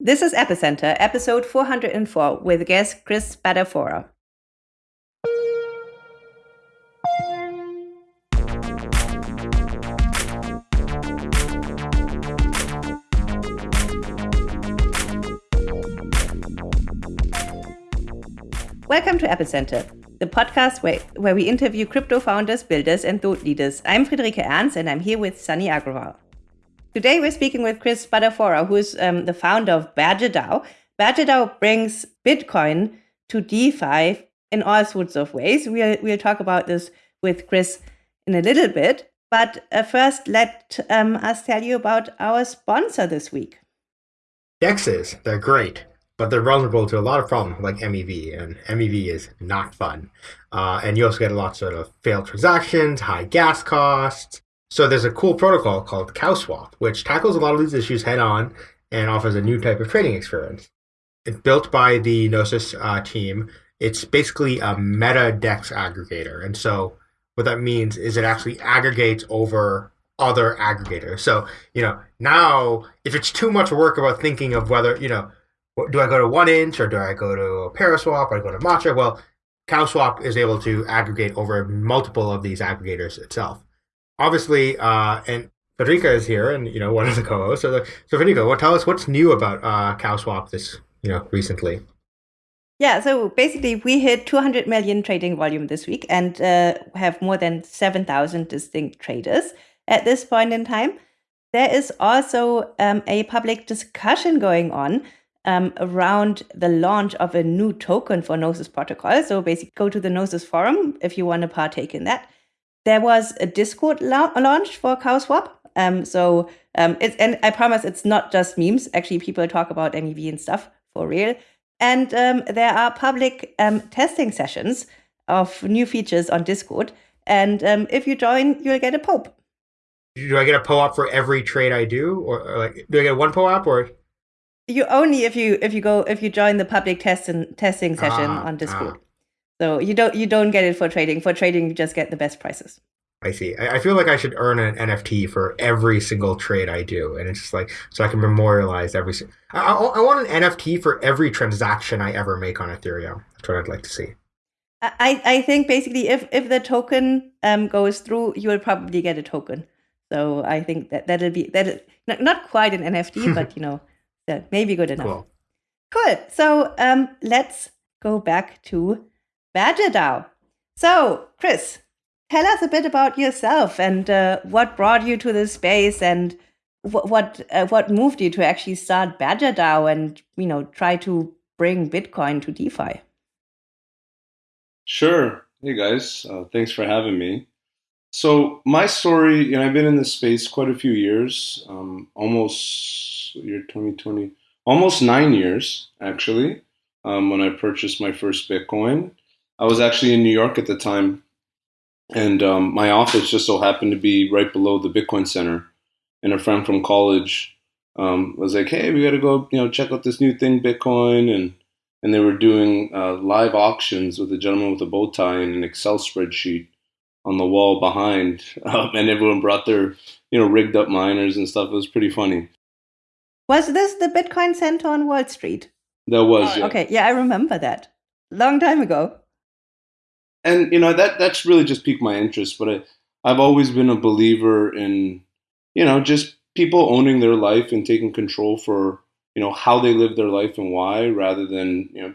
This is Epicenter, episode 404, with guest Chris Spadafora. Welcome to Epicenter, the podcast where, where we interview crypto founders, builders, and thought leaders. I'm Friederike Ernst, and I'm here with Sunny Agrawal. Today, we're speaking with Chris Spadafora, who's um, the founder of BadgerDAO. BadgerDAO brings Bitcoin to DeFi in all sorts of ways. We'll, we'll talk about this with Chris in a little bit. But uh, first, let um, us tell you about our sponsor this week. Dexes, they're great but they're vulnerable to a lot of problems like MEV, and MEV is not fun. Uh, and you also get lots of failed transactions, high gas costs. So there's a cool protocol called CowSwap, which tackles a lot of these issues head on and offers a new type of trading experience. It's built by the Gnosis uh, team. It's basically a meta DEX aggregator. And so what that means is it actually aggregates over other aggregators. So, you know, now if it's too much work about thinking of whether, you know, do I go to 1inch or do I go to Paraswap or I go to Matcha? Well, CowSwap is able to aggregate over multiple of these aggregators itself. Obviously, uh, and Friederike is here, and you know one of the co-hosts. So, so Friederike, what tell us what's new about uh, CowSwap this you know recently? Yeah, so basically, we hit 200 million trading volume this week, and uh, have more than 7,000 distinct traders at this point in time. There is also um, a public discussion going on um, around the launch of a new token for Gnosis protocol. So basically, go to the Gnosis forum if you want to partake in that. There was a Discord la- launch for CowSwap. Um, so um, it's and I promise it's not just memes. Actually, people talk about MEV and stuff for real. And um, there are public um, testing sessions of new features on Discord. And um, if you join, you'll get a POAP. Do I get a POAP for every trade I do, or, or like do I get one POAP or? you only if you if you go if you join the public test and testing session ah, on Discord. Ah. So you don't you don't get it for trading. For trading, you just get the best prices. I see. I, I feel like I should earn an NFT for every single trade I do, and it's just like so I can memorialize every. I, I, I want an NFT for every transaction I ever make on Ethereum. That's what I'd like to see. I, I think basically if, if the token um, goes through, you will probably get a token. So I think that that'll be that not, not quite an NFT, but you know that may be good enough. Cool. Cool. So um, let's go back to BadgerDAO. So, Chris, tell us a bit about yourself and uh, what brought you to this space and what what, uh, what moved you to actually start BadgerDAO and you know try to bring Bitcoin to DeFi. Sure. Hey guys, uh, thanks for having me. So my story, you know, I've been in this space quite a few years, um, almost year 2020, almost nine years actually, um, when I purchased my first Bitcoin. I was actually in New York at the time, and um, my office just so happened to be right below the Bitcoin Center. And a friend from college um, was like, "Hey, we got to go, you know, check out this new thing, Bitcoin." And and they were doing uh, live auctions with a gentleman with a bow tie and an Excel spreadsheet on the wall behind, um, and everyone brought their you know rigged up miners and stuff. It was pretty funny. Was this the Bitcoin Center on Wall Street? There was. Oh, yeah. Okay, yeah, I remember that. Long time ago. And you know that that's really just piqued my interest. But I, I've always been a believer in, you know, just people owning their life and taking control for you know how they live their life and why, rather than you know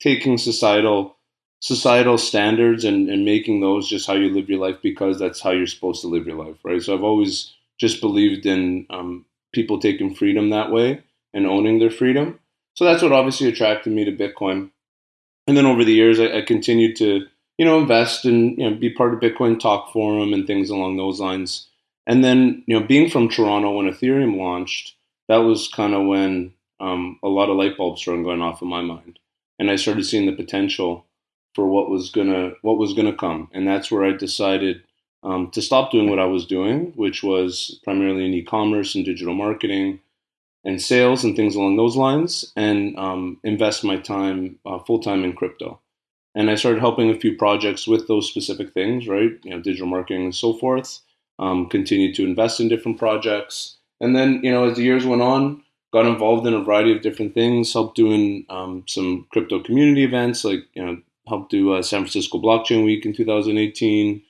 taking societal societal standards and, and making those just how you live your life because that's how you're supposed to live your life, right? So I've always just believed in um, people taking freedom that way and owning their freedom. So that's what obviously attracted me to Bitcoin. And then over the years, I, I continued to, you know, invest and you know, be part of Bitcoin Talk Forum and things along those lines. And then, you know, being from Toronto when Ethereum launched, that was kind of when um, a lot of light bulbs started going off in my mind, and I started seeing the potential for what was gonna what was gonna come. And that's where I decided um, to stop doing what I was doing, which was primarily in e-commerce and digital marketing and sales and things along those lines, and um, invest my time uh, full time in crypto. And I started helping a few projects with those specific things, right? You know, digital marketing and so forth. Um, continued to invest in different projects, and then you know, as the years went on, got involved in a variety of different things. Helped doing um, some crypto community events, like you know, helped do uh, San Francisco Blockchain Week in 2018.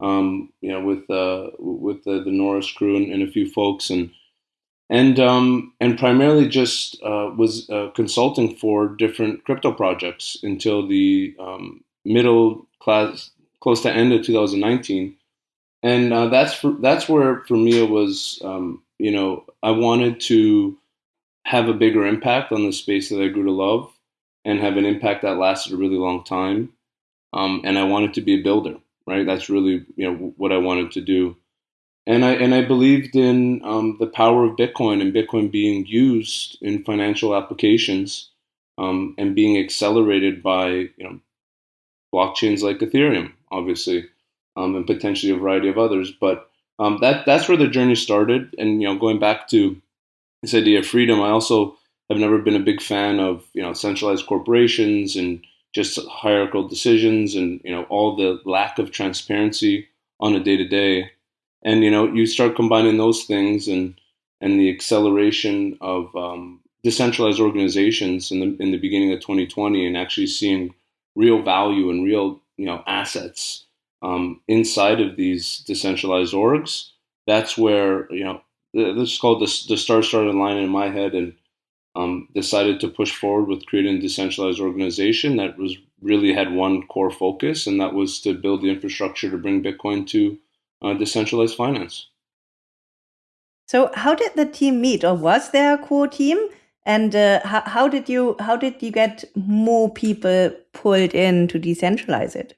Um, you know, with uh, with the, the Norris crew and, and, a few folks, and and um, and primarily just uh, was uh, consulting for different crypto projects until the um, middle class, close to end of 2019, and uh, that's for, that's where for me it was. Um, you know, I wanted to have a bigger impact on the space that I grew to love and have an impact that lasted a really long time. Um, and I wanted to be a builder, right? That's really you know what I wanted to do, and I and I believed in um, the power of Bitcoin and Bitcoin being used in financial applications um, and being accelerated by you know blockchains like Ethereum, obviously, um, and potentially a variety of others. But um, that that's where the journey started, and you know going back to this idea of freedom, I also I've never been a big fan of you know centralized corporations and just hierarchical decisions and you know all the lack of transparency on a day to day. And you know you start combining those things and and the acceleration of um, decentralized organizations in the in the beginning of 2020 and actually seeing real value and real you know assets um, inside of these decentralized orgs. That's where you know this is called the the star started line in my head and um, decided to push forward with creating a decentralized organization that was really had one core focus, and that was to build the infrastructure to bring Bitcoin to uh, decentralized finance. So, how did the team meet, or was there a core team? And uh, how, how did you how did you get more people pulled in to decentralize it?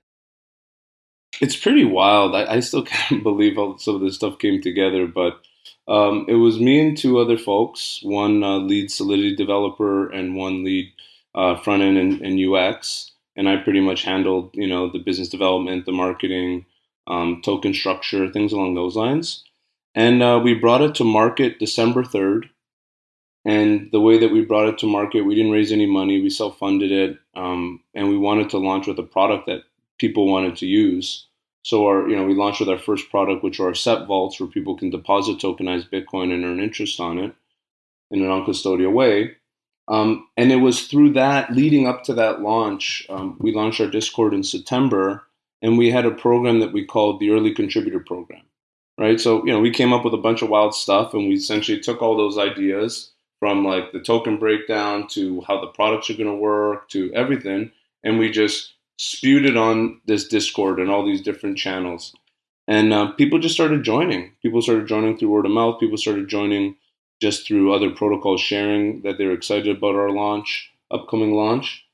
It's pretty wild. I, I still can't believe how some of this stuff came together, but um, it was me and two other folks, one uh, lead Solidity developer and one lead uh, front end and, and, UX. And I pretty much handled, you know, the business development, the marketing, um, token structure, things along those lines. And uh, we brought it to market December 3rd. And the way that we brought it to market, we didn't raise any money. We self funded it. Um, and we wanted to launch with a product that people wanted to use. So our, you know, we launched with our first product, which are our vaults, where people can deposit tokenized Bitcoin and earn interest on it in an uncustodial way. Um, and it was through that, leading up to that launch, um, we launched our Discord in September, and we had a program that we called the Early Contributor Program, right? So, you know, we came up with a bunch of wild stuff, and we essentially took all those ideas from like the token breakdown to how the products are going to work to everything, and we just spewed it on this Discord and all these different channels. And uh, people just started joining. People started joining through word of mouth. People started joining just through other protocols sharing that they're excited about our launch, upcoming launch.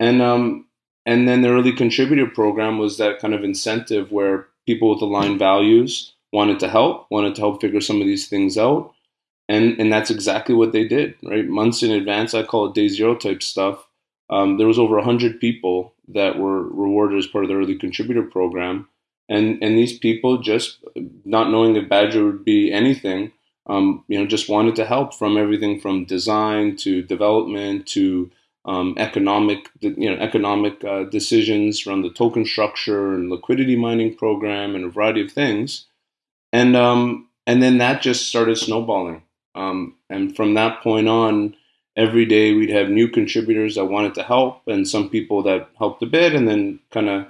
And um, and then the early contributor program was that kind of incentive where people with aligned values wanted to help, wanted to help figure some of these things out. And and that's exactly what they did, right? Months in advance, I call it day zero type stuff um, there was over 100 people that were rewarded as part of the early contributor program and and these people just not knowing if badger would be anything um, you know just wanted to help from everything from design to development to um, economic you know economic uh, decisions around the token structure and liquidity mining program and a variety of things. And um, and then that just started snowballing. Um, and from that point on every day we'd have new contributors that wanted to help and some people that helped a bit and then kind of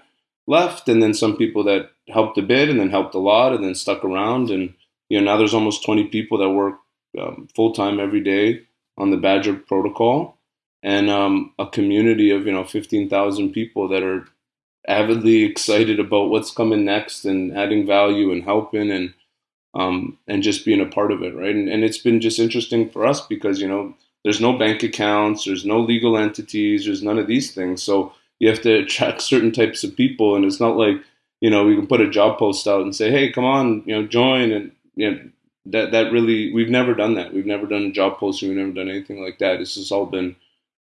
left and then some people that helped a bit and then helped a lot and then stuck around. And you know now there's almost 20 people that work um, full-time every day on the badger protocol and um, a community of you know 15000 people that are avidly excited about what's coming next and adding value and helping and um, and just being a part of it right and, and it's been just interesting for us because you know there's no bank accounts, there's no legal entities, there's none of these things. So you have to attract certain types of people, and it's not like you know we can put a job post out and say, hey, come on, you know, join, and you know that that really we've never done that. We've never done a job posting. We've never done anything like that. This has all been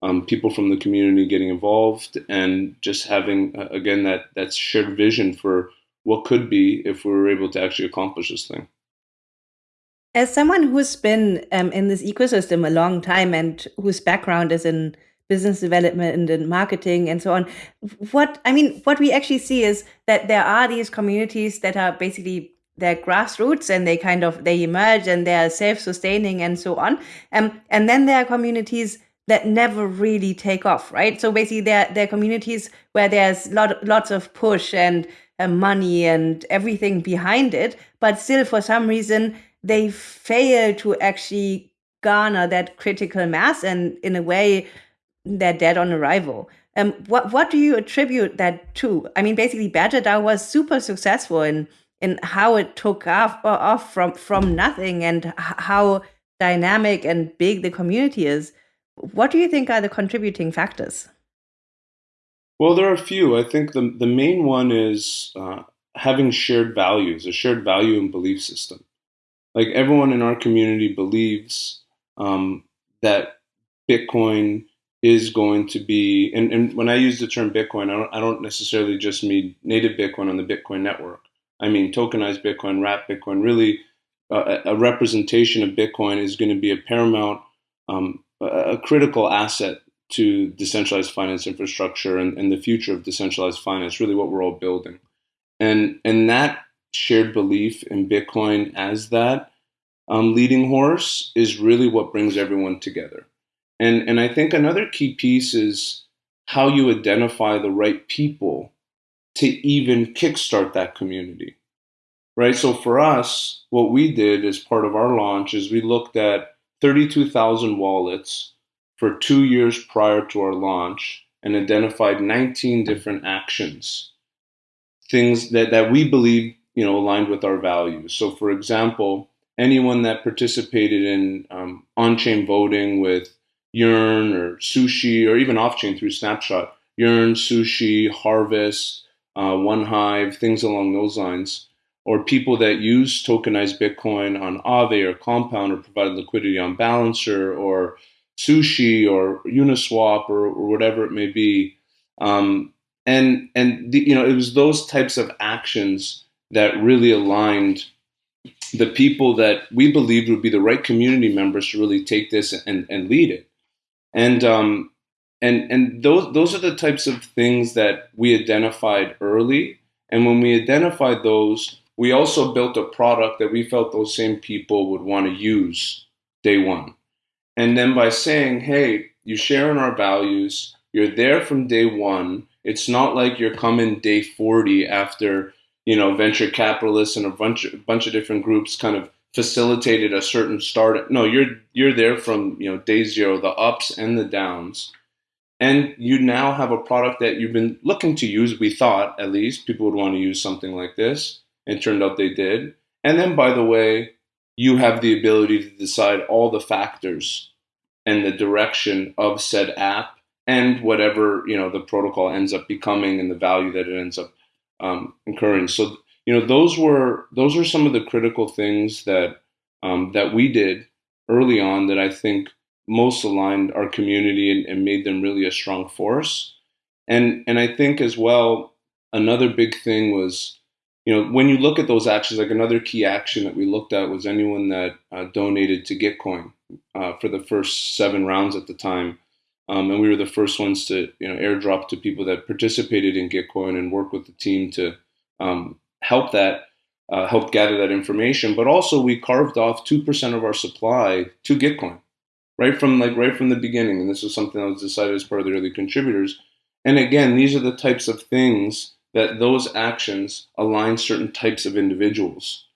um, people from the community getting involved and just having uh, again that that shared vision for what could be if we were able to actually accomplish this thing. As someone who's been um, in this ecosystem a long time and whose background is in business development and marketing and so on, what I mean, what we actually see is that there are these communities that are basically they're grassroots and they kind of they emerge and they're self-sustaining and so on. Um, and then there are communities that never really take off, right? So basically, there are communities where there's lot lots of push and uh, money and everything behind it, but still for some reason they fail to actually garner that critical mass, and in a way, they're dead on arrival. Um, what what do you attribute that to? I mean, basically, BadgerDAO was super successful in in how it took off off from from nothing and how dynamic and big the community is. What do you think are the contributing factors? Well, there are a few. I think the the main one is uh, having shared values, a shared value and belief system. Like everyone in our community believes um, that Bitcoin is going to be, and, and when I use the term Bitcoin, I don't, I don't necessarily just mean native Bitcoin on the Bitcoin network. I mean tokenized Bitcoin, wrapped Bitcoin. Really, uh, a representation of Bitcoin is going to be a paramount, um, a critical asset to decentralized finance infrastructure and, and the future of decentralized finance. Really, what we're all building, and and that shared belief in Bitcoin as that um, leading horse is really what brings everyone together. And and I think another key piece is how you identify the right people to even kickstart that community. Right? So for us, what we did as part of our launch is we looked at 32,000 wallets for 2 years prior to our launch and identified 19 different actions. Things that, that we believe you know aligned with our values. So for example anyone that participated in um, on-chain voting with Yearn or Sushi or even off-chain through Snapshot, Yearn, Sushi, Harvest, uh, OneHive, things along those lines, or people that use tokenized Bitcoin on Aave or Compound or provide liquidity on Balancer or Sushi or Uniswap or, or whatever it may be. Um, and and the, you know it was those types of actions that really aligned the people that we believed would be the right community members to really take this and, and lead it and um, and and those those are the types of things that we identified early. And when we identified those, we also built a product that we felt those same people would want to use day one. And then by saying, "Hey, you share in our values. You're there from day one. It's not like you're coming day 40 after." You know, venture capitalists and a bunch, a bunch of different groups kind of facilitated a certain start. No, you're you're there from you know day zero, the ups and the downs, and you now have a product that you've been looking to use. We thought at least people would want to use something like this, and turned out they did. And then, by the way, you have the ability to decide all the factors and the direction of said app and whatever you know the protocol ends up becoming and the value that it ends up um, incurring. So you know those were those were some of the critical things that um, that we did early on that I think most aligned our community and, and made them really a strong force. And and I think as well another big thing was you know when you look at those actions like another key action that we looked at was anyone that uh, donated to Gitcoin uh, for the first seven rounds at the time. Um, and we were the first ones to you know airdrop to people that participated in Gitcoin and work with the team to um, help that uh, help gather that information. But also, we carved off two percent of our supply to Gitcoin, right from like right from the beginning. And this was something that was decided as part of the early contributors. And again, these are the types of things that those actions align certain types of individuals.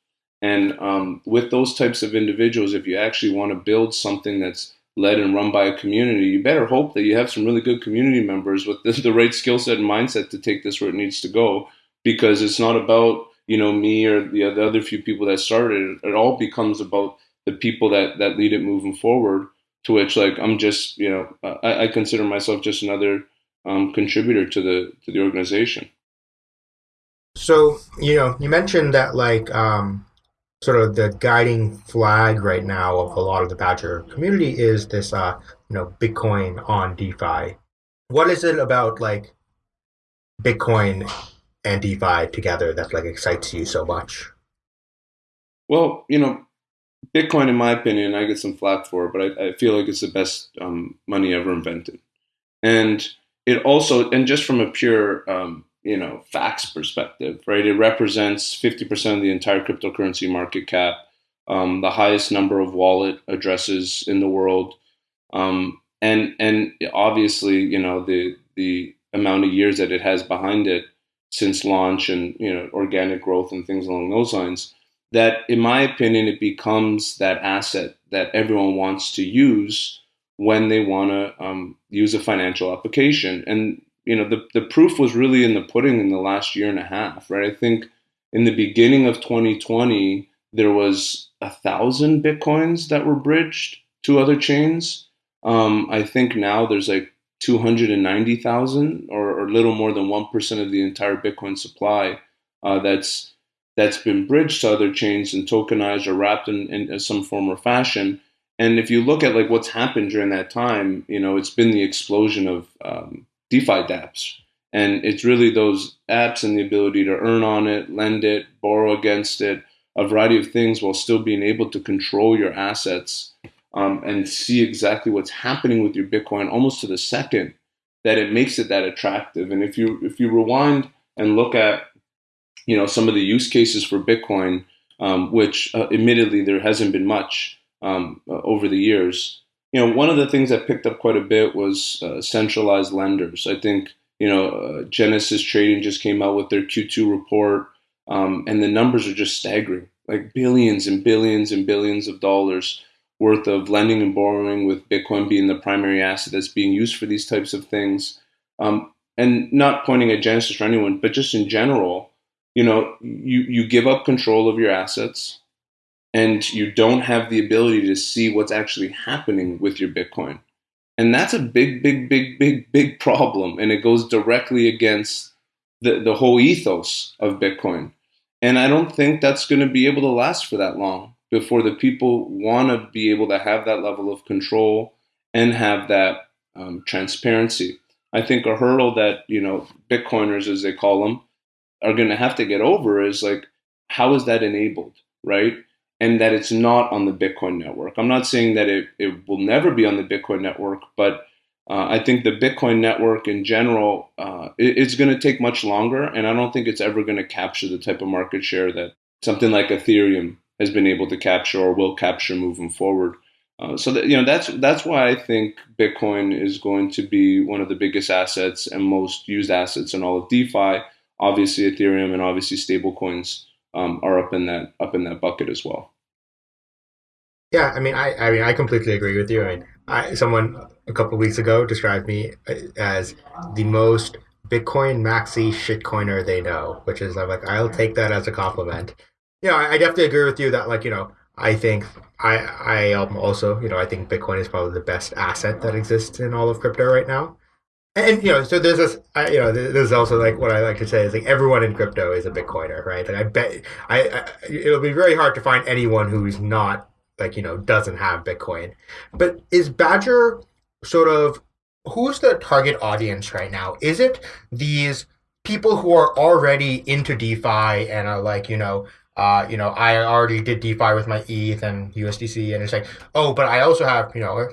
And um, with those types of individuals, if you actually want to build something that's led and run by a community, you better hope that you have some really good community members with the, the right skill set and mindset to take this where it needs to go because it's not about you know me or the, the other few people that started it. It all becomes about the people that that lead it moving forward. To which like I'm just you know I, I consider myself just another um, contributor to the to the organization. So you know you mentioned that like um, sort of the guiding flag right now of a lot of the Badger community is this uh, you know Bitcoin on DeFi. What is it about like Bitcoin and DeFi together that like excites you so much? Well, you know, Bitcoin, in my opinion, I get some flack for it, but I, I feel like it's the best um, money ever invented. And it also, and just from a pure um, you know facts perspective, right? It represents 50% of the entire cryptocurrency market cap, um, the highest number of wallet addresses in the world, um, and and obviously you know the the amount of years that it has behind it since launch and you know organic growth and things along those lines. That, in my opinion, it becomes that asset that everyone wants to use when they want to um, use a financial application. And you know, the, the proof was really in the pudding in the last year and a half, right? I think in the beginning of 2020, there was a thousand bitcoins that were bridged to other chains. Um, I think now there's like 290,000 or, or a little more than 1% of the entire Bitcoin supply uh, that's that's been bridged to other chains and tokenized or wrapped in, in some form or fashion. And if you look at like what's happened during that time, you know, it's been the explosion of um, DeFi dApps. And it's really those apps and the ability to earn on it, lend it, borrow against it, a variety of things while still being able to control your assets um, and see exactly what's happening with your Bitcoin almost to the second that it makes it that attractive. And if you if you rewind and look at you know some of the use cases for Bitcoin, um, which uh, admittedly there hasn't been much um, uh, over the years, you know, one of the things that picked up quite a bit was uh, centralized lenders. I think, you know, uh, Genesis Trading just came out with their Q2 report, um, and the numbers are just staggering like billions and billions and billions of dollars worth of lending and borrowing, with Bitcoin being the primary asset that's being used for these types of things. Um, and not pointing at Genesis or anyone, but just in general, you know, you, you give up control of your assets and you don't have the ability to see what's actually happening with your Bitcoin. And that's a big, big, big, big, big problem. And it goes directly against the, the whole ethos of Bitcoin. And I don't think that's going to be able to last for that long before the people want to be able to have that level of control and have that um, transparency. I think a hurdle that, you know, Bitcoiners, as they call them, are going to have to get over is like, how is that enabled, right? And that it's not on the Bitcoin network. I'm not saying that it, it will never be on the Bitcoin network, but uh, I think the Bitcoin network in general, uh, it, it's going to take much longer, and I don't think it's ever going to capture the type of market share that something like Ethereum has been able to capture or will capture moving forward. Uh, so that, you know that's that's why I think Bitcoin is going to be one of the biggest assets and most used assets in all of DeFi. Obviously, Ethereum and obviously stablecoins um, are up in that up in that bucket as well. Yeah, I mean, I, I mean, I completely agree with you. I mean, I, someone a couple weeks ago described me uh, as the most Bitcoin maxi shitcoiner they know, which is I'm like, I'll take that as a compliment. Yeah, I, I definitely agree with you that like you know, I think I I am also you know I think Bitcoin is probably the best asset that exists in all of crypto right now and you know, so there's this, I, you know, there's also like what I like to say is like everyone in crypto is a Bitcoiner, right? Like I bet, I, I, it'll be very hard to find anyone who's not like you know doesn't have Bitcoin. But is Badger sort of who's the target audience right now? Is it these people who are already into DeFi and are like you know uh, you know, I already did DeFi with my ETH and USDC, and it's like, oh, but I also have, you know,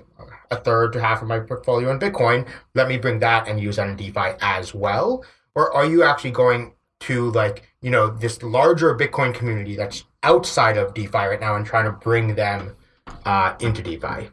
a third to half of my portfolio in Bitcoin. Let me bring that and use that in DeFi as well. Or are you actually going to like, you know, this larger Bitcoin community that's outside of DeFi right now and trying to bring them uh, into DeFi?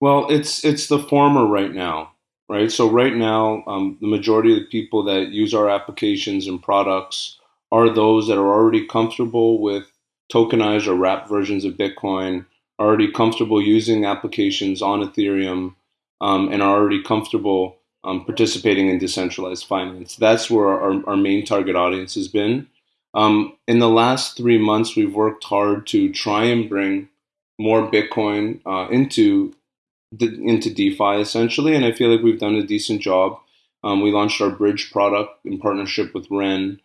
Well, it's it's the former right now, right? So right now, um, the majority of the people that use our applications and products are those that are already comfortable with tokenized or wrapped versions of Bitcoin already comfortable using applications on Ethereum um, and are already comfortable um, participating in decentralized finance. That's where our, our main target audience has been. Um, in the last three months, we've worked hard to try and bring more Bitcoin uh, into the, into DeFi essentially, and I feel like we've done a decent job. Um, we launched our bridge product in partnership with Ren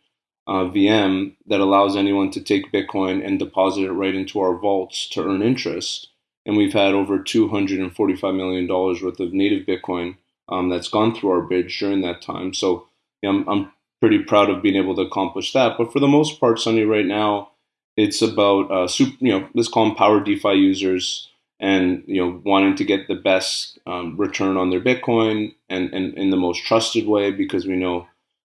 uh, VM that allows anyone to take Bitcoin and deposit it right into our vaults to earn interest. And we've had over $245 million worth of native Bitcoin um, that's gone through our bridge during that time. So yeah, I'm, I'm pretty proud of being able to accomplish that. But for the most part, Sunny, right now, it's about uh, super, you know let's call them power DeFi users and you know wanting to get the best um, return on their Bitcoin and, and in the most trusted way because we know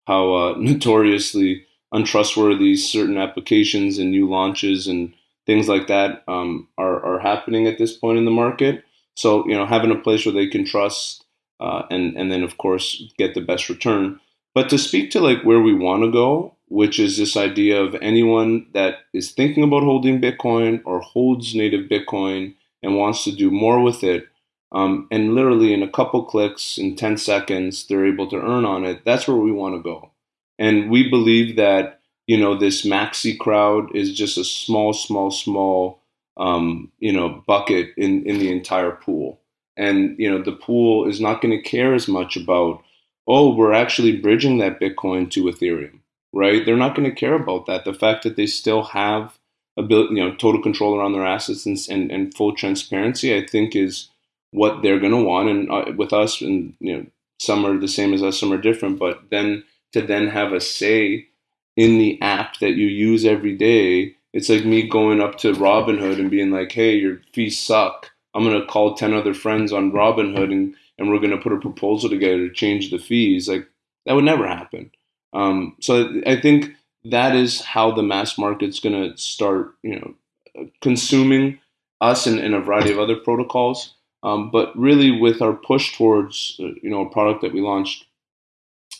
how uh, notoriously untrustworthy certain applications and new launches and things like that um, are, are happening at this point in the market. So, you know, having a place where they can trust uh, and, and then, of course, get the best return. But to speak to like where we want to go, which is this idea of anyone that is thinking about holding Bitcoin or holds native Bitcoin and wants to do more with it, um, and literally in a couple clicks in 10 seconds, they're able to earn on it. That's where we want to go. And we believe that, you know, this maxi crowd is just a small, small, small, um, you know, bucket in, in the entire pool. And, you know, the pool is not going to care as much about, oh, we're actually bridging that Bitcoin to Ethereum, right? They're not going to care about that. The fact that they still have ability, you know, total control around their assets and, and, and full transparency, I think is what they're going to want. And uh, with us, and, you know, some are the same as us, some are different, but then to then have a say in the app that you use every day, it's like me going up to Robinhood and being like, hey, your fees suck I'm going to call 10 other friends on Robinhood and, and we're going to put a proposal together to change the fees. Like that would never happen. Um, so I think that is how the mass market's going to start, you know, consuming us and, and a variety of other protocols. Um, but really, with our push towards, uh, you know, a product that we launched,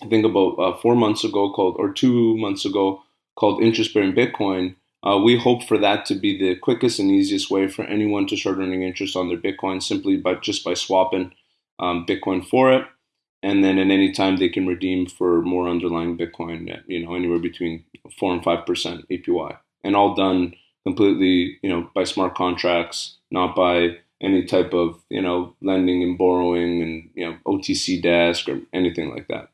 I think about uh, four months ago, called or two months ago, called interest bearing Bitcoin. Uh, we hope for that to be the quickest and easiest way for anyone to start earning interest on their Bitcoin simply by just by swapping um, Bitcoin for it. And then at any time they can redeem for more underlying Bitcoin at, you know, anywhere between four and five percent APY. And all done completely, you know, by smart contracts, not by any type of, you know, lending and borrowing and, you know, OTC desk or anything like that.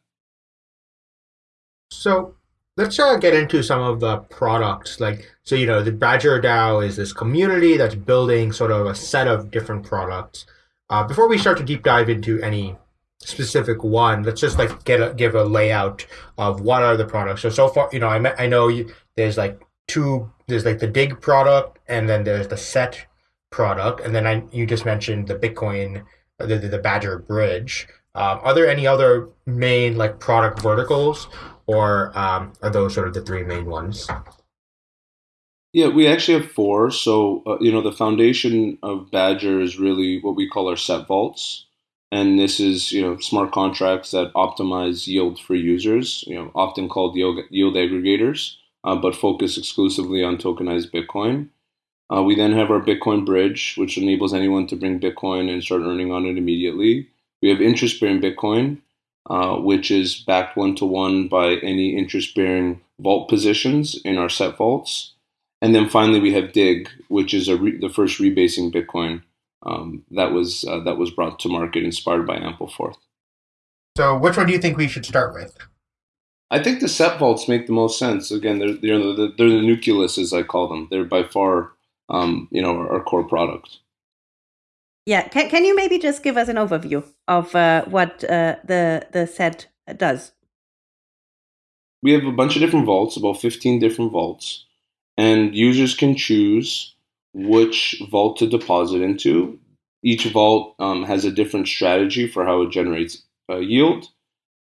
So let's uh, get into some of the products. Like, so you know, the Badger DAO is this community that's building sort of a set of different products. Uh, before we start to deep dive into any specific one, let's just like get a, give a layout of what are the products. So so far, you know, I I know you, there's like two. There's like the DIGG product, and then there's the Sett product, and then I you just mentioned the Bitcoin, the the, the Badger Bridge. Um, are there any other main like product verticals or um, are those sort of the three main ones? Yeah, we actually have four. So, uh, you know, the foundation of Badger is really what we call our Sett vaults. And this is, you know, smart contracts that optimize yield for users, you know, often called yield, yield aggregators, uh, but focus exclusively on tokenized Bitcoin. Uh, we then have our Bitcoin bridge, which enables anyone to bring Bitcoin and start earning on it immediately. We have interest bearing Bitcoin, uh, which is backed one to one by any interest bearing vault positions in our Sett vaults. And then finally, we have DIGG, which is re- the first rebasing Bitcoin um, that was uh, that was brought to market, inspired by Ampleforth. So, which one do you think we should start with? I think the Sett vaults make the most sense. Again, they're they're the, they're the nucleus, as I call them. They're by far, um, you know, our, our core product. Yeah, can, can you maybe just give us an overview of uh, what uh, the the Sett does? We have a bunch of different vaults, about 15 different vaults, and users can choose which vault to deposit into. Each vault um, has a different strategy for how it generates uh, yield,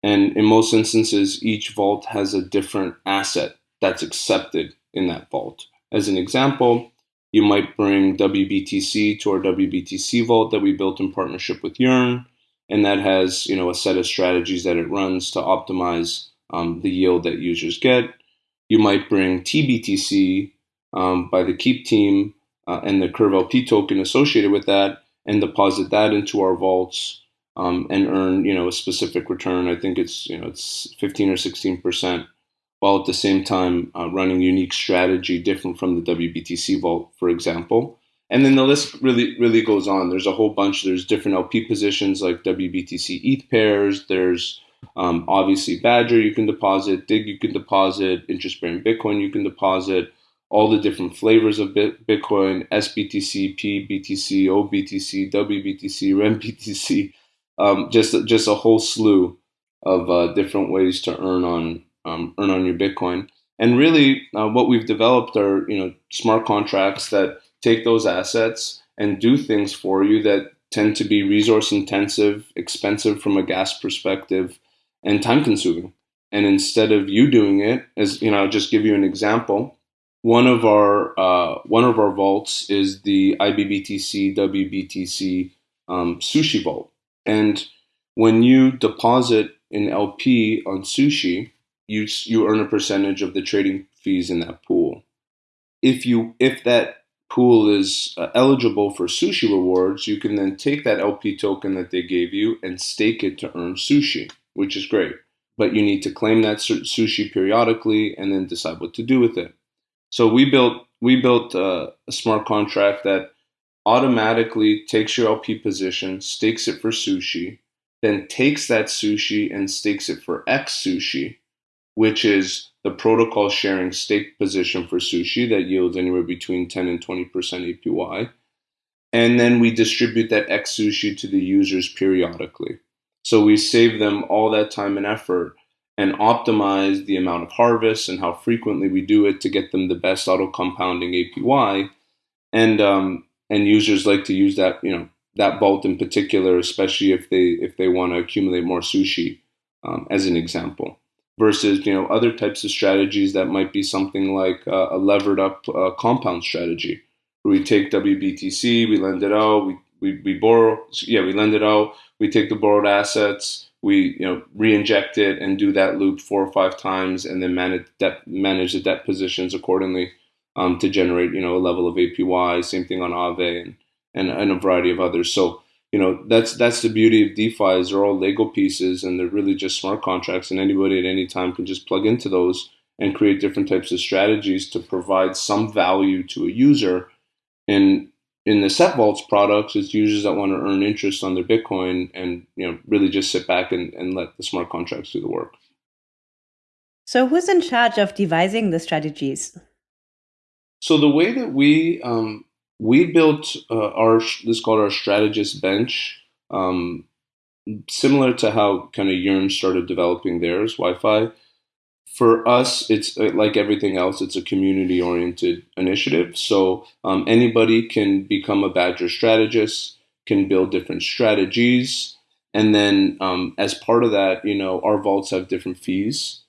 and in most instances, each vault has a different asset that's accepted in that vault. As an example, you might bring WBTC to our WBTC vault that we built in partnership with Yearn, and that has you know a set of strategies that it runs to optimize um, the yield that users get. You might bring TBTC um, by the Keep team uh, and the Curve LP token associated with that, and deposit that into our vaults um, and earn you know a specific return. I think it's you know it's 15 or 16 percent while at the same time uh, running unique strategy different from the WBTC vault, for example. And then the list really, really goes on. There's a whole bunch. There's different LP positions like WBTC ETH pairs. There's um, obviously Badger you can deposit, DIGG you can deposit, interest bearing Bitcoin you can deposit, all the different flavors of Bitcoin, SBTC, PBTC, OBTC, WBTC, RENBTC, um, just just a whole slew of uh, different ways to earn on um, earn on your Bitcoin. And really, uh, what we've developed are you know smart contracts that take those assets and do things for you that tend to be resource intensive, expensive from a gas perspective, and time consuming. and instead of you doing it, as you know, I'll just give you an example. One of our uh, one of our vaults is the IBBTC WBTC um, sushi vault, and when you deposit an LP on sushi, you you earn a percentage of the trading fees in that pool. If you if that pool is uh, eligible for sushi rewards, you can then take that LP token that they gave you and stake it to earn sushi, which is great. But you need to claim that sushi periodically and then decide what to do with it. So we built we built uh, a smart contract that automatically takes your LP position, stakes it for sushi, then takes that sushi and stakes it for xSUSHI, which is the protocol sharing stake position for sushi that yields anywhere between 10 and 20% APY. And then we distribute that xSUSHI to the users periodically. So we save them all that time and effort and optimize the amount of harvest and how frequently we do it to get them the best auto compounding APY. And um, and users like to use that, you know, that vault in particular, especially if they if they want to accumulate more sushi, um, as an example versus you know other types of strategies that might be something like uh, a levered up uh, compound strategy where we take WBTC, we lend it out, we, we, we borrow, yeah, we lend it out, we take the borrowed assets, we you know re-inject it and do that loop four or five times, and then manage debt, manage the debt positions accordingly um, to generate you know a level of APY. Same thing on Aave and, and and a variety of others. So you know that's that's the beauty of DeFi is they're all Lego pieces and they're really just smart contracts and anybody at any time can just plug into those and create different types of strategies to provide some value to a user. And in the Sett Vaults products, it's users that want to earn interest on their Bitcoin and you know really just sit back and, and let the smart contracts do the work. So who's in charge of devising the strategies? So the way that we um, we built uh, our this called our strategist bench, um, similar to how kind of Yearn started developing theirs Wi-Fi. For us, it's uh, like everything else; it's a community-oriented initiative. So um, anybody can become a Badger strategist, can build different strategies, and then um, as part of that, you know, our vaults have different fees.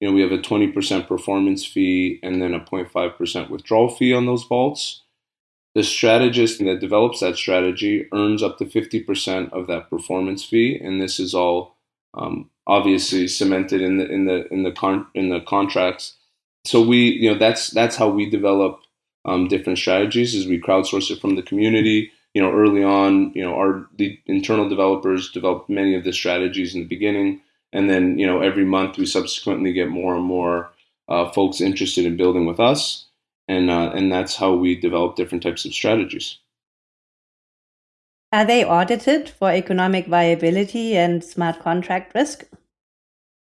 You know, we have a 20% performance fee and then a 0.5% withdrawal fee on those vaults the strategist that develops that strategy earns up to 50% of that performance fee and this is all um, obviously cemented in the in the in the con- in the contracts. So we you know that's that's how we develop um, different strategies is we crowdsource it from the community. You know early on you know our the internal developers developed many of the strategies in the beginning and then you know every month we subsequently get more and more uh, folks interested in building with us and uh, and that's how we develop different types of strategies. Are they audited for economic viability and smart contract risk?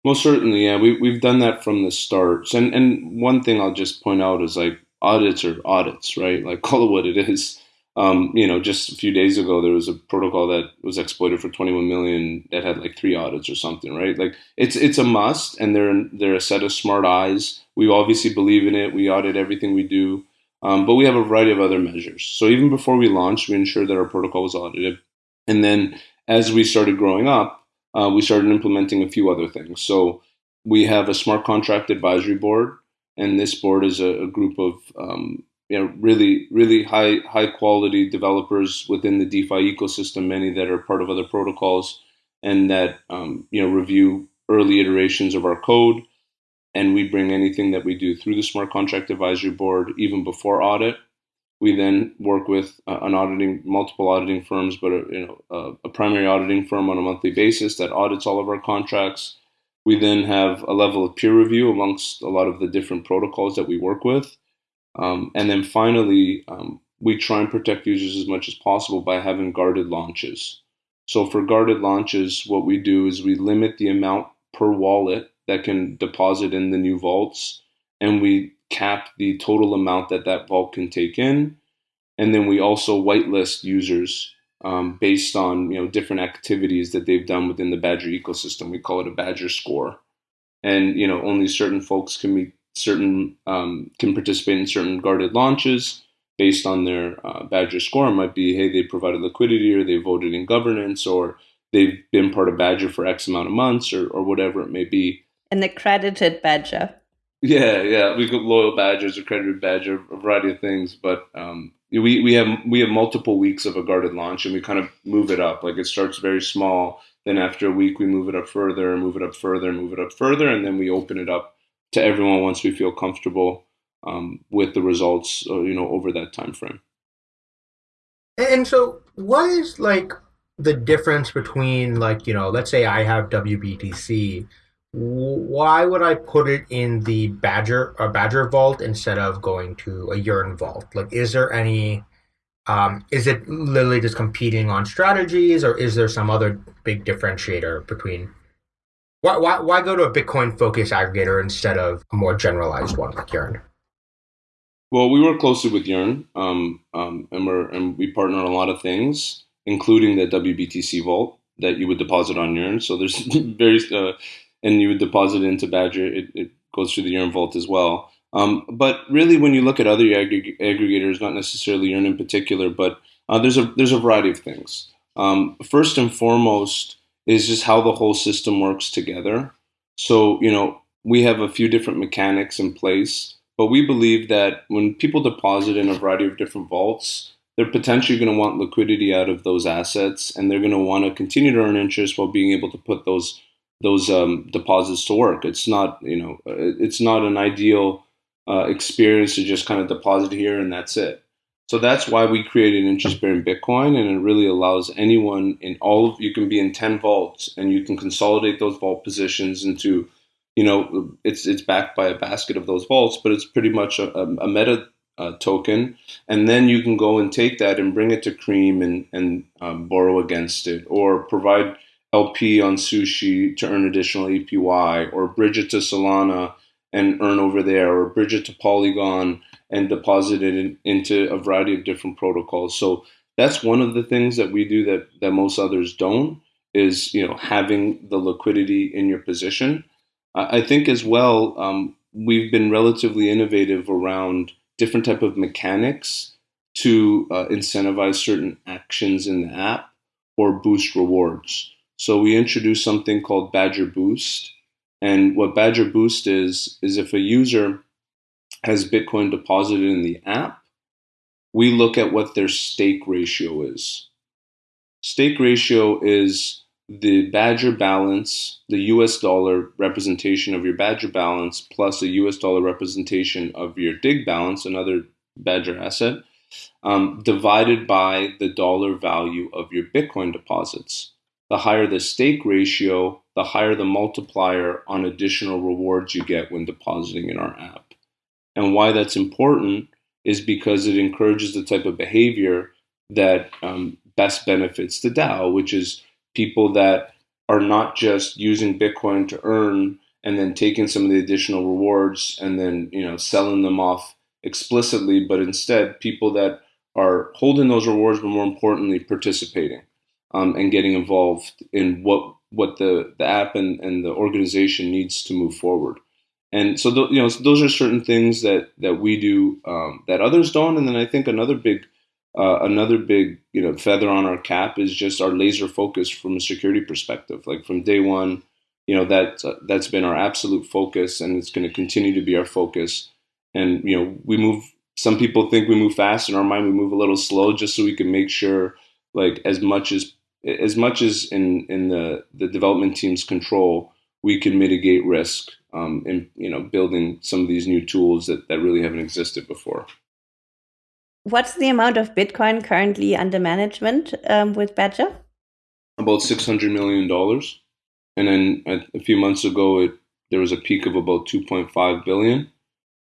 Most certainly, yeah. We we've done that from the start. And and one thing I'll just point out is like audits are audits, right? Like call it what it is. Um, you know, just a few days ago, there was a protocol that was exploited for 21 million that had like three audits or something, right? Like it's it's a must, and they're they're a set of smart eyes. We obviously believe in it. We audit everything we do, um, but we have a variety of other measures. So even before we launched, we ensured that our protocol was audited, and then as we started growing up, uh, we started implementing a few other things. So we have a smart contract advisory board, and this board is a, a group of um, you know really really high high quality developers within the DeFi ecosystem, many that are part of other protocols, and that um, you know review early iterations of our code. And we bring anything that we do through the Smart Contract Advisory Board even before audit. We then work with uh, an auditing, multiple auditing firms, but a, you know a, a primary auditing firm on a monthly basis that audits all of our contracts. We then have a level of peer review amongst a lot of the different protocols that we work with um, and then finally, um, we try and protect users as much as possible by having guarded launches. So for guarded launches, what we do is we limit the amount per wallet that can deposit in the new vaults, and we cap the total amount that that vault can take in. And then we also whitelist users um, based on you know different activities that they've done within the Badger ecosystem. We call it a Badger score, and you know only certain folks can be certain um, can participate in certain guarded launches based on their uh, Badger score. It might be, hey, they provided liquidity, or they voted in governance, or they've been part of Badger for X amount of months, or, or whatever it may be. An accredited badger. Yeah, yeah, we've got loyal badgers, accredited badger, a variety of things. But um, we we have we have multiple weeks of a guarded launch, and we kind of move it up. Like it starts very small, then after a week we move it up further, move it up further, move it up further, and then we open it up to everyone once we feel comfortable um, with the results. Uh, you know, over that time frame. And so, what is like the difference between like you know, let's say I have WBTC why would I put it in the Badger a Badger vault instead of going to a Yearn vault? Like, is there any? Um, is it literally just competing on strategies, or is there some other big differentiator between? Why why why go to a Bitcoin focused aggregator instead of a more generalized one like Yearn? Well, we work closely with Yearn, um, um, and and we partner on a lot of things, including the WBTC vault that you would deposit on Yearn. So there's very uh, and you would deposit it into Badger, it, it goes through the Yearn Vault as well. Um, but really, when you look at other aggr- aggregators, not necessarily Yearn in particular, but uh, there's a there's a variety of things. Um, first and foremost is just how the whole system works together. So you know we have a few different mechanics in place, but we believe that when people deposit in a variety of different vaults, they're potentially going to want liquidity out of those assets, and they're going to want to continue to earn interest while being able to put those those um, deposits to work. It's not, you know, it's not an ideal uh, experience to just kind of deposit here and that's it. So that's why we created interest bearing Bitcoin, and it really allows anyone in all of you can be in ten vaults, and you can consolidate those vault positions into, you know, it's it's backed by a basket of those vaults, but it's pretty much a, a meta uh, token, and then you can go and take that and bring it to Cream and and um, borrow against it, or provide LP on Sushi to earn additional APY, or bridge it to Solana and earn over there, or bridge it to Polygon and deposit it in, into a variety of different protocols. So that's one of the things that we do that that most others don't is you know having the liquidity in your position. I think as well um, we've been relatively innovative around different type of mechanics to uh, incentivize certain actions in the app or boost rewards. So we introduced something called Badger Boost. And what Badger Boost is, is if a user has Bitcoin deposited in the app, we look at what their stake ratio is. Stake ratio is the Badger balance, the US dollar representation of your Badger balance, plus a US dollar representation of your DIGG balance, another Badger asset, um, divided by the dollar value of your Bitcoin deposits the higher the stake ratio, the higher the multiplier on additional rewards you get when depositing in our app. And why that's important is because it encourages the type of behavior that um, best benefits the DAO, which is people that are not just using Bitcoin to earn and then taking some of the additional rewards and then you know selling them off explicitly, but instead people that are holding those rewards, but more importantly, participating um, and getting involved in what what the, the app and, and the organization needs to move forward. And so, th- you know, those are certain things that that we do um, that others don't. And then I think another big uh, another big you know feather on our cap is just our laser focus from a security perspective. Like from day one, you know that uh, that's been our absolute focus, and it's going to continue to be our focus. And you know, we move. Some people think we move fast. In our mind, we move a little slow, just so we can make sure, like as much as as much as in in the the development team's control, we can mitigate risk um, in you know building some of these new tools that that really haven't existed before. What's the amount of Bitcoin currently under management um, with Badger? About six hundred million dollars, and then a, a few months ago, it there was a peak of about two point five billion.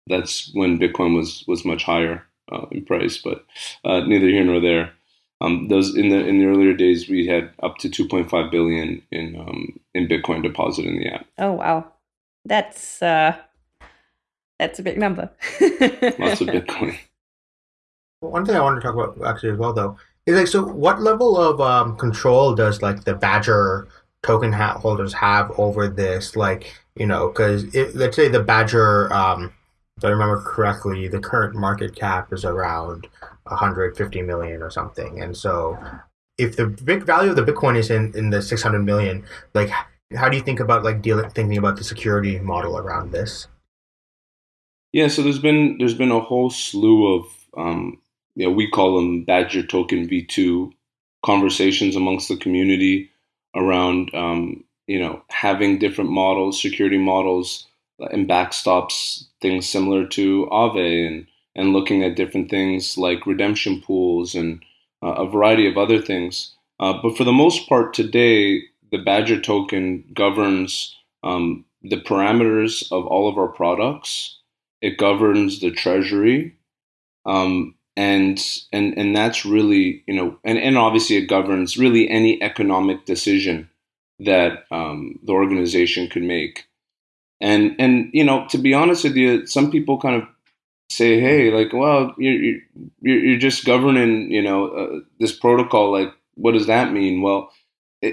That's when Bitcoin was was much higher uh, in price, but uh, neither here nor there. Um, those in the in the earlier days, we had up to 2.5 billion in um, in Bitcoin deposit in the app. Oh wow, that's uh, that's a big number. Lots of Bitcoin. One thing I wanted to talk about actually as well, though, is like, so what level of um, control does like the Badger token holders have over this? Like, you know, because let's say the Badger, um, if I remember correctly, the current market cap is around 150 million or something. And so if the big value of the Bitcoin is in, in the 600 million, like how do you think about like dealing thinking about the security model around this? Yeah, so there's been there's been a whole slew of um, you know we call them Badger Token V2 conversations amongst the community around um, you know having different models, security models, and backstops, things similar to Aave, and and looking at different things like redemption pools and uh, a variety of other things. Uh, but for the most part, today the Badger token governs um, the parameters of all of our products. It governs the treasury. Um, and and and that's really you know and, and obviously it governs really any economic decision that um, the organization could make and and you know to be honest with you some people kind of say hey like well you're you're, you're just governing you know uh, this protocol like what does that mean well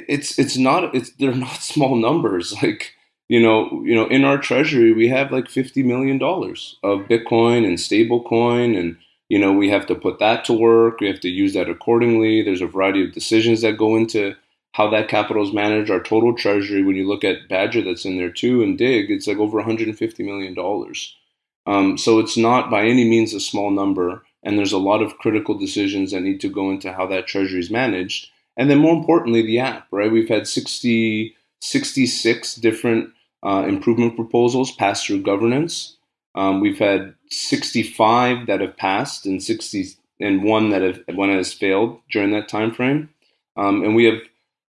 it's it's not it's they're not small numbers. Like you know you know in our treasury we have like 50 million dollars of bitcoin and stable coin and you know we have to put that to work. We have to use that accordingly. There's a variety of decisions that go into how that capital is managed. Our total treasury when you look at badger that's in there too and DIGG it's like over 150 million dollars. Um, so it's not by any means a small number and there's a lot of critical decisions that need to go into how that treasury is managed and then more importantly, the app, right? We've had 60, 66 different uh, improvement proposals pass through governance. Um, we've had 65 that have passed and 60 and one that have one has failed during that time frame. Um, and we have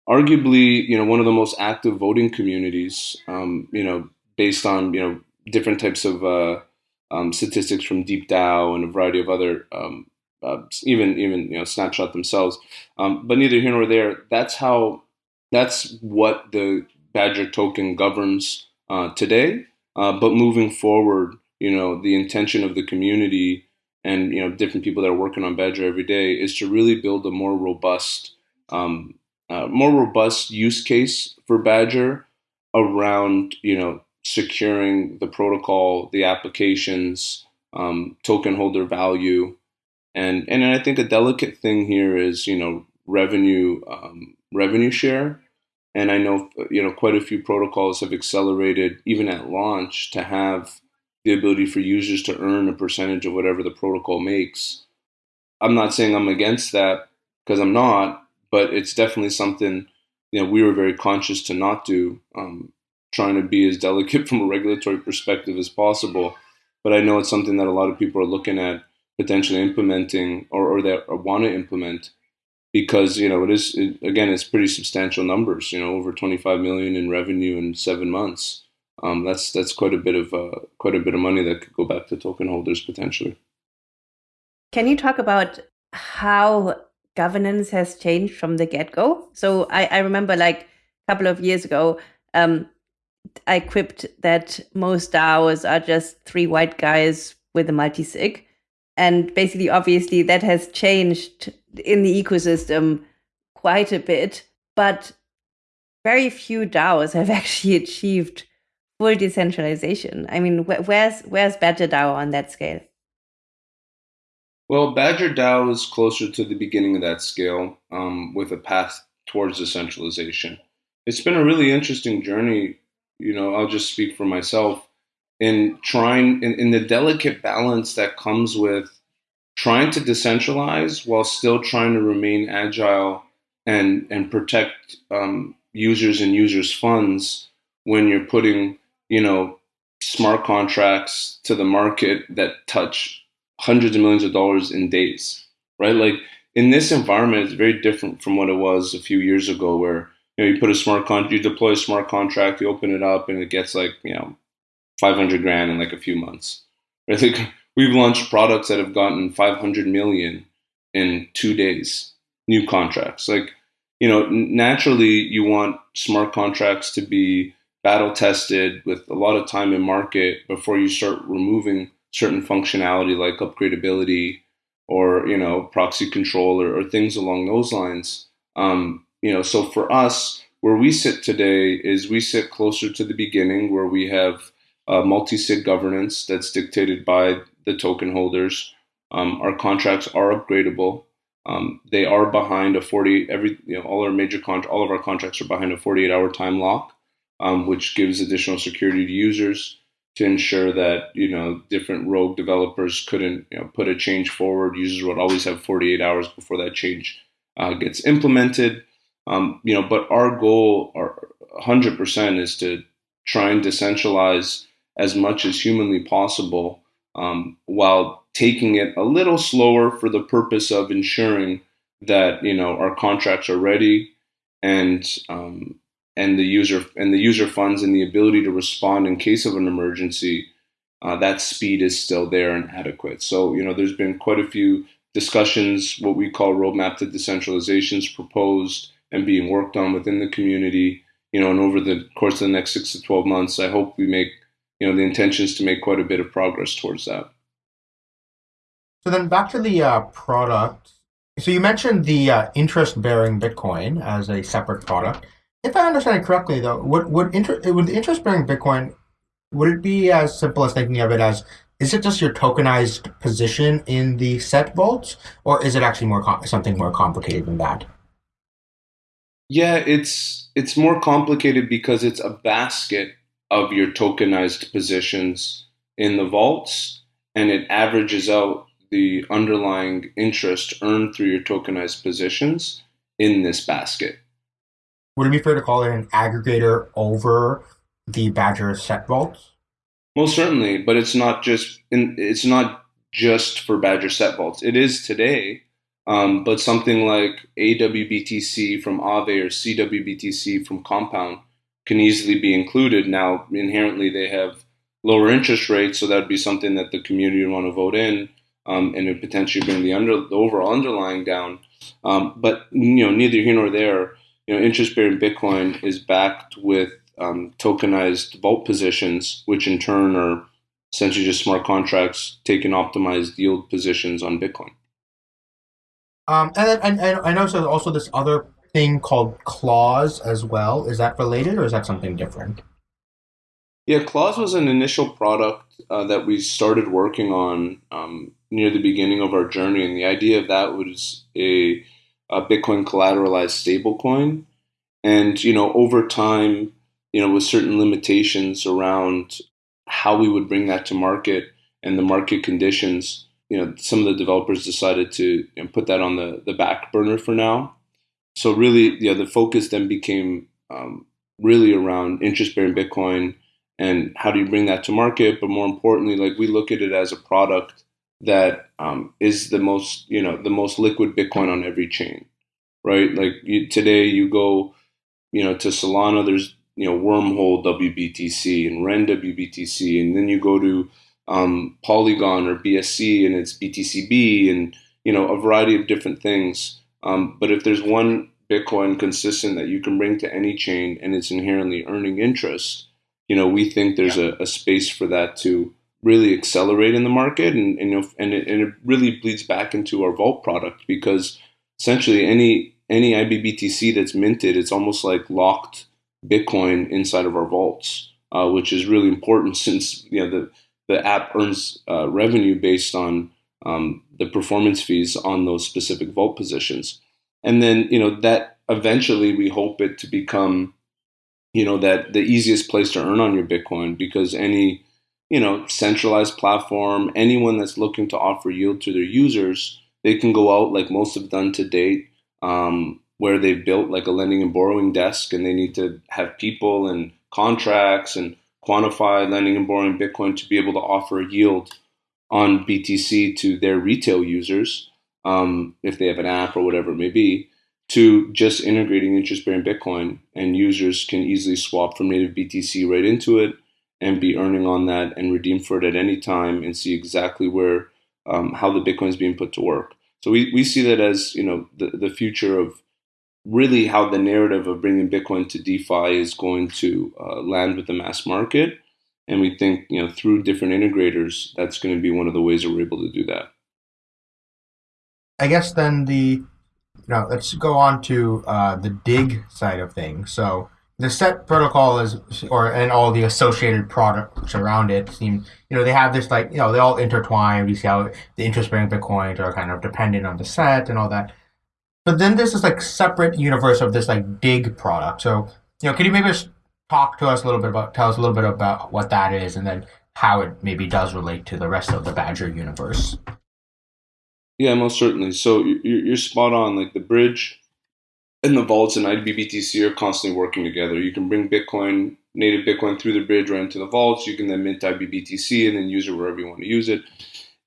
arguably, you know, one of the most active voting communities, um, you know, based on, you know, different types of uh, um, statistics from Deep DeepDAO and a variety of other um, uh, even even you know snapshot themselves. Um, but neither here nor there. That's how that's what the Badger token governs uh, today. Uh, but moving forward, you know, the intention of the community and you know different people that are working on Badger every day is to really build a more robust, um, uh, more robust use case for Badger around you know securing the protocol, the applications, um, token holder value, and and I think a delicate thing here is you know revenue um, revenue share. And I know you know quite a few protocols have accelerated even at launch to have the ability for users to earn a percentage of whatever the protocol makes. I'm not saying I'm against that because I'm not, but it's definitely something you know we were very conscious to not do, um, trying to be as delicate from a regulatory perspective as possible. But I know it's something that a lot of people are looking at potentially implementing or, or that want to implement because you know it is it, again it's pretty substantial numbers you know over 25 million in revenue in seven months. Um, that's that's quite a bit of uh, quite a bit of money that could go back to token holders potentially. Can you talk about how governance has changed from the get-go? So i, I remember like a couple of years ago um, i quipped that most daos are just three white guys with a multi-sig and basically obviously that has changed in the ecosystem quite a bit but very few DAOs have actually achieved full decentralization. I mean, where's where's Badger DAO on that scale? Well, Badger DAO is closer to the beginning of that scale, um, with a path towards decentralization. It's been a really interesting journey. You know, I'll just speak for myself in trying in, in the delicate balance that comes with trying to decentralize while still trying to remain agile and and protect um, users and users funds when you're putting you know smart contracts to the market that touch hundreds of millions of dollars in days right? Like in this environment it's very different from what it was a few years ago where you know you put a smart contract you deploy a smart contract you open it up and it gets like you know 500 grand in like a few months. I think we've launched products that have gotten 500 million in two days, new contracts. Like, you know, naturally you want smart contracts to be battle tested with a lot of time in market before you start removing certain functionality like upgradability or, you know, proxy control or, or things along those lines. Um, you know, so for us, where we sit today is we sit closer to the beginning where we have uh, multi-sig governance that's dictated by the token holders. Um, our contracts are upgradable. Um, they are behind a 40 every you know all our major con- all of our contracts are behind a 48 hour time lock. um, which gives additional security to users to ensure that you know different rogue developers couldn't you know, put a change forward. Users would always have 48 hours before that change uh, gets implemented. Um, you know, but our goal, our 100%, is to try and decentralize as much as humanly possible, um, while taking it a little slower for the purpose of ensuring that you know our contracts are ready and um, and the user and the user funds and the ability to respond in case of an emergency, uh, that speed is still there and adequate. So you know, there's been quite a few discussions, what we call roadmap to decentralizations proposed and being worked on within the community. You know, and over the course of the next six to twelve months, I hope we make you know the intention is to make quite a bit of progress towards that. So then back to the uh, product. So you mentioned the uh, interest-bearing Bitcoin as a separate product. If I understand it correctly, though, would would, inter- would the interest-bearing Bitcoin would it be as simple as thinking of it as is it just your tokenized position in the Sett vaults, or is it actually more com- something more complicated than that? Yeah, it's it's more complicated because it's a basket of your tokenized positions in the vaults, and it averages out the underlying interest earned through your tokenized positions in this basket. Would it be fair to call it an aggregator over the Badger Sett vaults? Most certainly, but it's not just in, it's not just for Badger Sett vaults. It is today, um, but something like AWBTC from Aave or CWBTC from Compound can easily be included. Now, inherently, they have lower interest rates, so that would be something that the community would want to vote in, um, and it potentially bring the under the overall underlying down. Um, but you know, neither here nor there. You know, interest-bearing Bitcoin is backed with um, tokenized vault positions, which in turn are essentially just smart contracts taking optimized yield positions on Bitcoin. Um, and, and, and I know there's also this other thing called Clause as well. Is that related or is that something different? Yeah, Clause was an initial product uh, that we started working on um, near the beginning of our journey, and the idea of that was a, a Bitcoin collateralized stablecoin. And you know, over time, you know, with certain limitations around how we would bring that to market and the market conditions, you know, some of the developers decided to you know, put that on the, the back burner for now. So really, yeah, the focus then became um, really around interest-bearing Bitcoin and how do you bring that to market. But more importantly, like we look at it as a product that um, is the most, you know, the most liquid Bitcoin on every chain, right? Like you, today, you go, you know, to Solana. There's you know Wormhole WBTC and Ren WBTC, and then you go to um, Polygon or BSC and it's BTCB and you know a variety of different things. Um, but if there's one Bitcoin consistent that you can bring to any chain and it's inherently earning interest, you know we think there's yeah. a, a, space for that to really accelerate in the market, and and, you know, and, it, and it really bleeds back into our Vault product because essentially any any IBBTC that's minted, it's almost like locked Bitcoin inside of our vaults, uh, which is really important since you know the the app earns uh, revenue based on um, the performance fees on those specific vault positions, and then you know that eventually we hope it to become you know that the easiest place to earn on your Bitcoin because any you know centralized platform, anyone that's looking to offer yield to their users, they can go out like most have done to date. Um, where they've built like a lending and borrowing desk and they need to have people and contracts and quantify lending and borrowing Bitcoin to be able to offer a yield on BTC to their retail users, um, if they have an app or whatever it may be, to just integrating interest bearing Bitcoin and users can easily swap from native BTC right into it and be earning on that and redeem for it at any time and see exactly where um, how the Bitcoin is being put to work. So we, we see that as you know the, the future of really how the narrative of bringing Bitcoin to DeFi is going to uh, land with the mass market. And we think, you know, through different integrators, that's going to be one of the ways that we're able to do that. I guess then the, you know, let's go on to uh, the DIGG side of things. So the Sett protocol is, or and all the associated products around it seem, you know, they have this like, you know, they all intertwine. We see how the interest-bearing bitcoins are kind of dependent on the Sett and all that. But then there's this like separate universe of this like DIGG product. So, you know, can you maybe just talk to us a little bit about, tell us a little bit about what that is, and then how it maybe does relate to the rest of the Badger universe. Yeah, most certainly. So you're spot on. Like the bridge and the vaults and IBBTC are constantly working together. You can bring Bitcoin, native Bitcoin through the bridge right into the vaults. You can then mint IBBTC and then use it wherever you want to use it.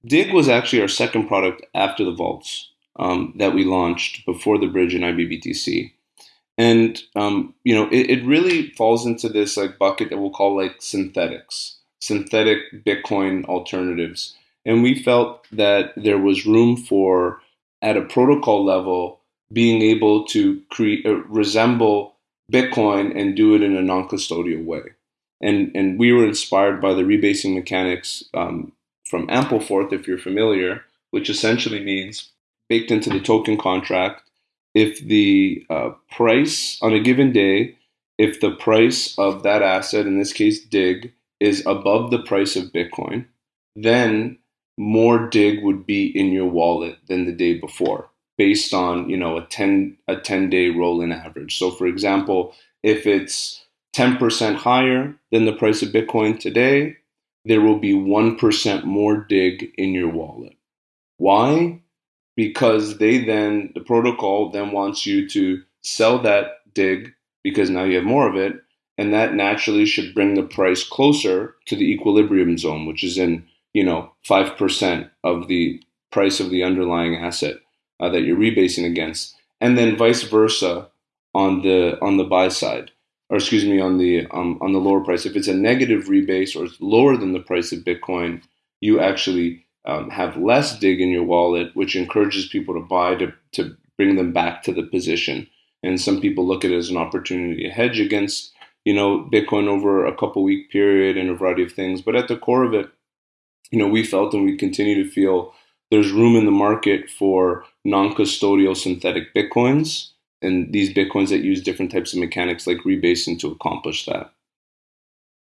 DIGG was actually our second product after the vaults um, that we launched before the bridge and IBBTC. And um, you know, it, it really falls into this like bucket that we'll call like synthetics, synthetic Bitcoin alternatives and we felt that there was room for, at a protocol level, being able to create uh, resemble Bitcoin and do it in a non-custodial way. And and we were inspired by the rebasing mechanics um, from Ampleforth, if you're familiar, which essentially means baked into the token contract, if the uh, price on a given day, if the price of that asset, in this case DIGG, is above the price of Bitcoin, then more DIGG would be in your wallet than the day before based on you know a 10 a 10 day rolling average. So for example if it's 10% higher than the price of bitcoin today there will be 1% more DIGG in your wallet. Why because they then the protocol then wants you to sell that DIGG because now you have more of it and that naturally should bring the price closer to the equilibrium zone which is in you know, 5% of the price of the underlying asset uh, that you're rebasing against. And then vice versa on the on the buy side, or excuse me, on the um, on the lower price. If it's a negative rebase or it's lower than the price of Bitcoin, you actually um, have less DIGG in your wallet, which encourages people to buy to, to bring them back to the position. And some people look at it as an opportunity to hedge against, you know, Bitcoin over a couple week period and a variety of things. But at the core of it, you know, we felt and we continue to feel there's room in the market for non-custodial synthetic bitcoins and these bitcoins that use different types of mechanics like rebasing to accomplish that.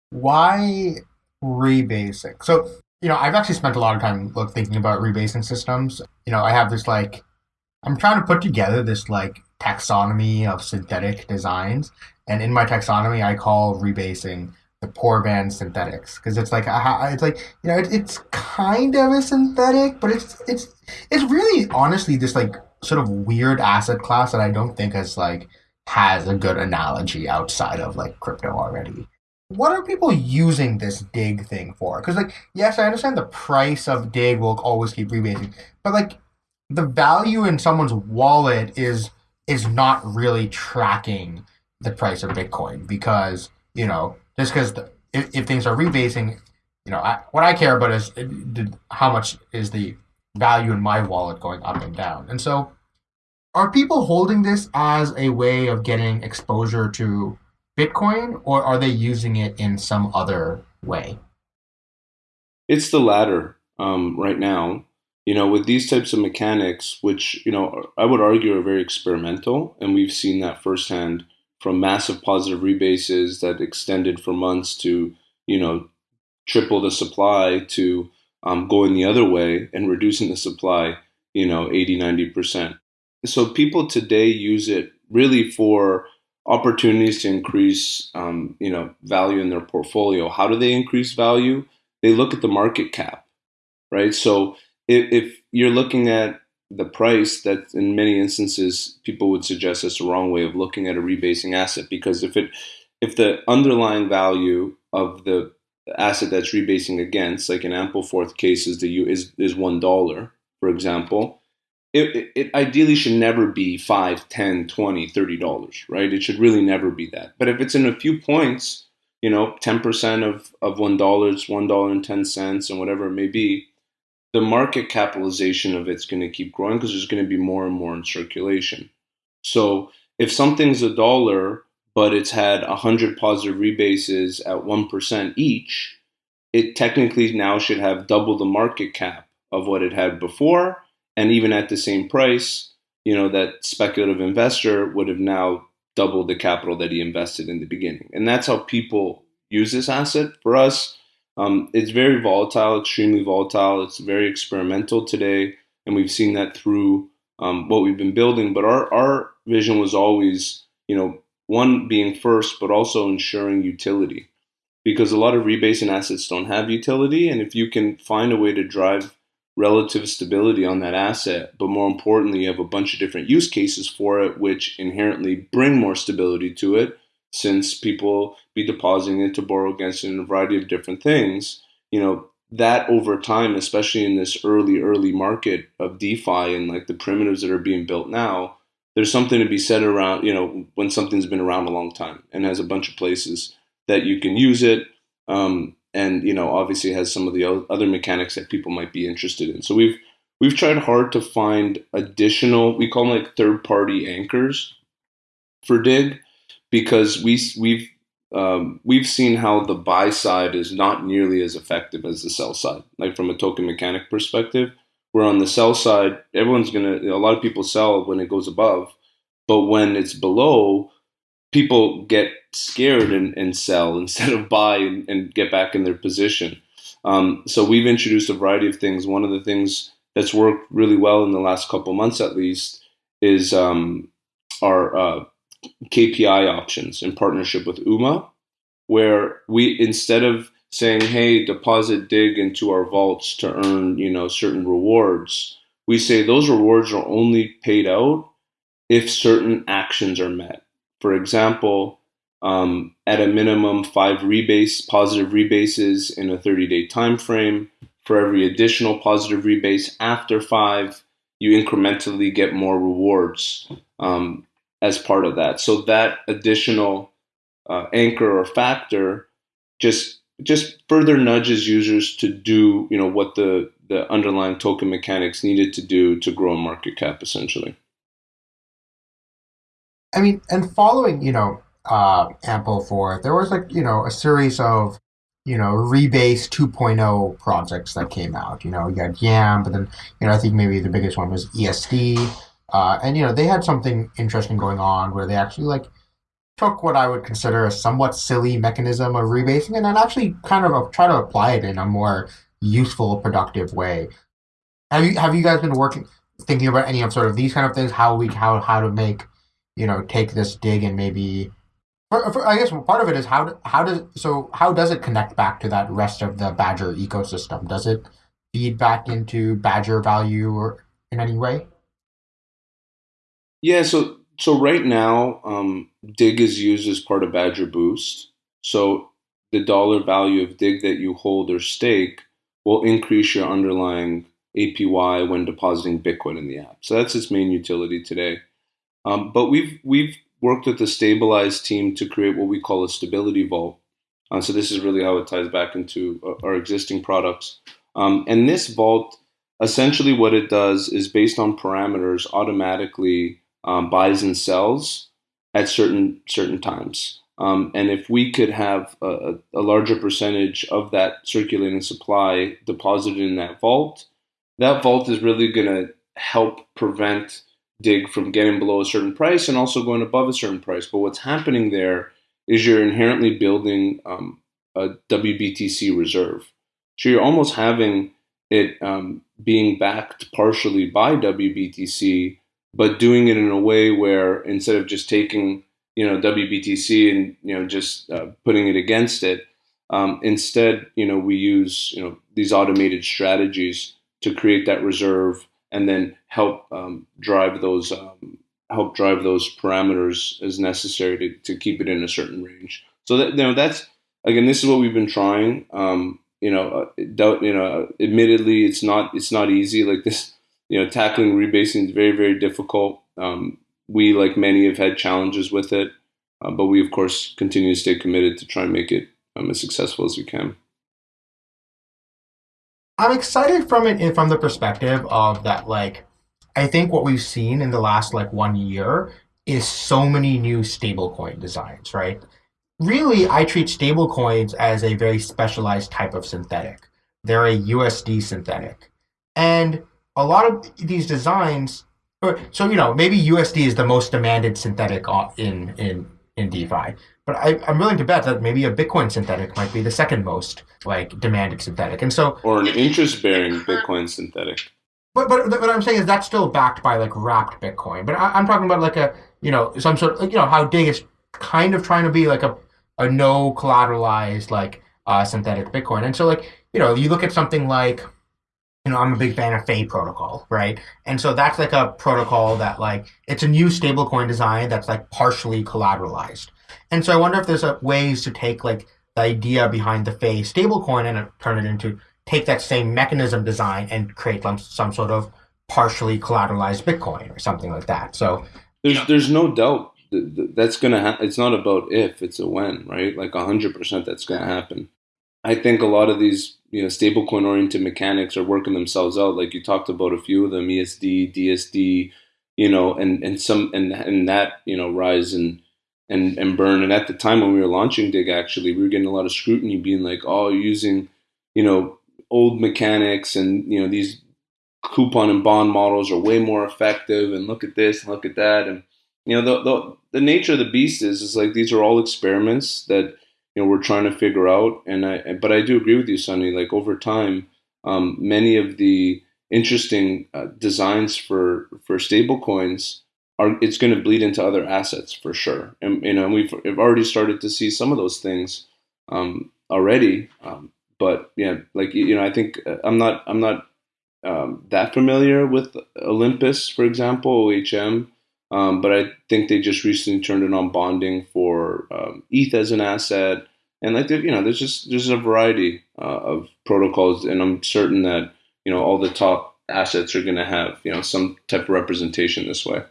Why rebasing? So, you know, I've actually spent a lot of time look, thinking about rebasing systems. You know, I have this like, I'm trying to put together this like taxonomy of synthetic designs. And in my taxonomy, I call rebasing the poor band synthetics because it's like it's like you know it, it's kind of a synthetic, but it's it's it's really honestly this like sort of weird asset class that I don't think has like has a good analogy outside of like crypto already. What are people using this DIGG thing for? Because like yes, I understand the price of DIGG will always keep rebasing, but like the value in someone's wallet is is not really tracking the price of Bitcoin because you know just because if, if things are rebasing, you know, I, what I care about is uh, how much is the value in my wallet going up and down. And so, are people holding this as a way of getting exposure to Bitcoin, or are they using it in some other way? It's the latter um, right now. You know, with these types of mechanics, which you know I would argue are very experimental, and we've seen that firsthand from massive positive rebases that extended for months to, you know, triple the supply to um, going the other way and reducing the supply, you know, 80, 90%. So people today use it really for opportunities to increase, um, you know, value in their portfolio. How do they increase value? They look at the market cap, right? So if, if you're looking at the price that in many instances people would suggest is the wrong way of looking at a rebasing asset because if it if the underlying value of the asset that's rebasing against like an Ampleforth case is the U is is one dollar for example it, it, ideally should never be 5 10 20 30 dollars right it should really never be that but if it's in a few points you know 10% of of one dollar it's one dollar and 10 cents and whatever it may be the market capitalization of it's going to keep growing because there's going to be more and more in circulation. So if something's a dollar, but it's had 100 positive rebases at 1% each, it technically now should have double the market cap of what it had before. And even at the same price, you know, that speculative investor would have now doubled the capital that he invested in the beginning. And that's how people use this asset. For us, um, it's very volatile, extremely volatile. It's very experimental today, and we've seen that through um, what we've been building. But our our vision was always, you know, one being first, but also ensuring utility because a lot of rebasing assets don't have utility. And if you can find a way to drive relative stability on that asset, but more importantly, you have a bunch of different use cases for it, which inherently bring more stability to it, since people be depositing it to borrow against it in a variety of different things. You know, that over time, especially in this early, early market of DeFi and like the primitives that are being built now, there's something to be said around, you know, when something's been around a long time and has a bunch of places that you can use it. Um, and you know, obviously has some of the other mechanics that people might be interested in. So we've we've tried hard to find additional, we call them like third party anchors for DIGG, because we we've um, we've seen how the buy side is not nearly as effective as the sell side. Like from a token mechanic perspective, where on the sell side, everyone's gonna, a lot of people sell when it goes above, but when it's below, people get scared and, and sell instead of buy and, and get back in their position. Um, so we've introduced a variety of things. One of the things that's worked really well in the last couple months, at least, is um, our uh, KPI options in partnership with UMA, where we instead of saying, "Hey, deposit DIGG into our vaults to earn you know certain rewards," we say those rewards are only paid out if certain actions are met. For example, um, at a minimum, five rebase positive rebases in a 30-day time frame. For every additional positive rebase after five, you incrementally get more rewards um, as part of that. So that additional uh, anchor or factor just just further nudges users to do you know what the the underlying token mechanics needed to do to grow market cap essentially. I mean, and following, you know, uh, Ampleforth, there was like, you know, a series of, you know, Rebase 2.0 projects that came out. You know, you had Yam, but then, you know, I think maybe the biggest one was ESD. Uh, and, you know, they had something interesting going on where they actually, like, took what I would consider a somewhat silly mechanism of rebasing and then actually kind of try to apply it in a more useful, productive way. Have you have you guys been working thinking about any of sort of these kind of things? How we how how to make you know take this DIGG and maybe for, for, I guess part of it is how how does so how does it connect back to that rest of the Badger ecosystem? Does it feed back into Badger value or in any way? Yeah, so so right now, um, DIGG is used as part of Badger Boost. So the dollar value of DIGG that you hold or stake will increase your underlying APY when depositing Bitcoin in the app. So that's its main utility today. Um, but we've we've worked with the Stabilize team to create what we call a stability vault. Uh, so this is really how it ties back into uh, our existing products. Um, and this vault, essentially, what it does is based on parameters, automatically um, buys and sells at certain certain times. Um, and if we could have a, a, larger percentage of that circulating supply deposited in that vault, that vault is really going to help prevent DIGG from getting below a certain price and also going above a certain price. But what's happening there is you're inherently building um, a WBTC reserve. So you're almost having it um, being backed partially by WBTC, but doing it in a way where instead of just taking you know WBTC and you know just uh, putting it against it, um, instead you know we use you know these automated strategies to create that reserve and then help um, drive those um, help drive those parameters as necessary to, to keep it in a certain range. So that you know that's again this is what we've been trying. Um, you know, uh, you know, admittedly, it's not it's not easy. Like this, you know, tackling rebasing is very very difficult. Um, we, like many, have had challenges with it, uh, but we of course continue to stay committed to try and make it um, as successful as we can. I'm excited from it from the perspective of that like I think what we've seen in the last like one year is so many new stablecoin designs, right? Really, I treat stablecoins as a very specialized type of synthetic. They're a USD synthetic. And a lot of these designs so you know, maybe USD is the most demanded synthetic uh, in in in DeFi. But I, am willing to bet that maybe a Bitcoin synthetic might be the second most like demanded synthetic. And so, or an interest-bearing Bitcoin synthetic. But but what I'm saying is that's still backed by like wrapped Bitcoin. But I, am talking about like a you know some sort of you know how DIGG is kind of trying to be like a, a no collateralized like uh, synthetic Bitcoin. And so like, you know, you look at something like, you know, I'm a big fan of Fei protocol, right? And so that's like a protocol that like it's a new stablecoin design that's like partially collateralized. And so I wonder if there's a, ways to take like the idea behind the Fei stablecoin and uh, turn it into take that same mechanism design and create some, some sort of partially collateralized Bitcoin or something like that. So there's there's no doubt that that's gonna happen. It's not about if, it's a when, right? Like hundred percent, that's gonna happen. I think a lot of these you know stablecoin oriented mechanics are working themselves out. Like you talked about a few of them, ESD, DSD, you know, and and some and and that you know rise and and and burn. And at the time when we were launching DIGG, actually, we were getting a lot of scrutiny, being like, "Oh, using you know old mechanics and you know these coupon and bond models are way more effective and look at this and look at that and you know the, the the nature of the beast is is like these are all experiments that you know we're trying to figure out and I but I do agree with you Sunny like over time um, many of the interesting uh, designs for for stable coins are it's going to bleed into other assets for sure and you know we've, we've already started to see some of those things um, already um, but yeah like you know I think uh, I'm not I'm not um, that familiar with Olympus, for example, OHM. Um, but I think they just recently turned it on bonding for um, ETH as an asset, and like you know, there's just there's a variety uh, of protocols, and I'm certain that you know all the top assets are going to have you know some type of representation this way.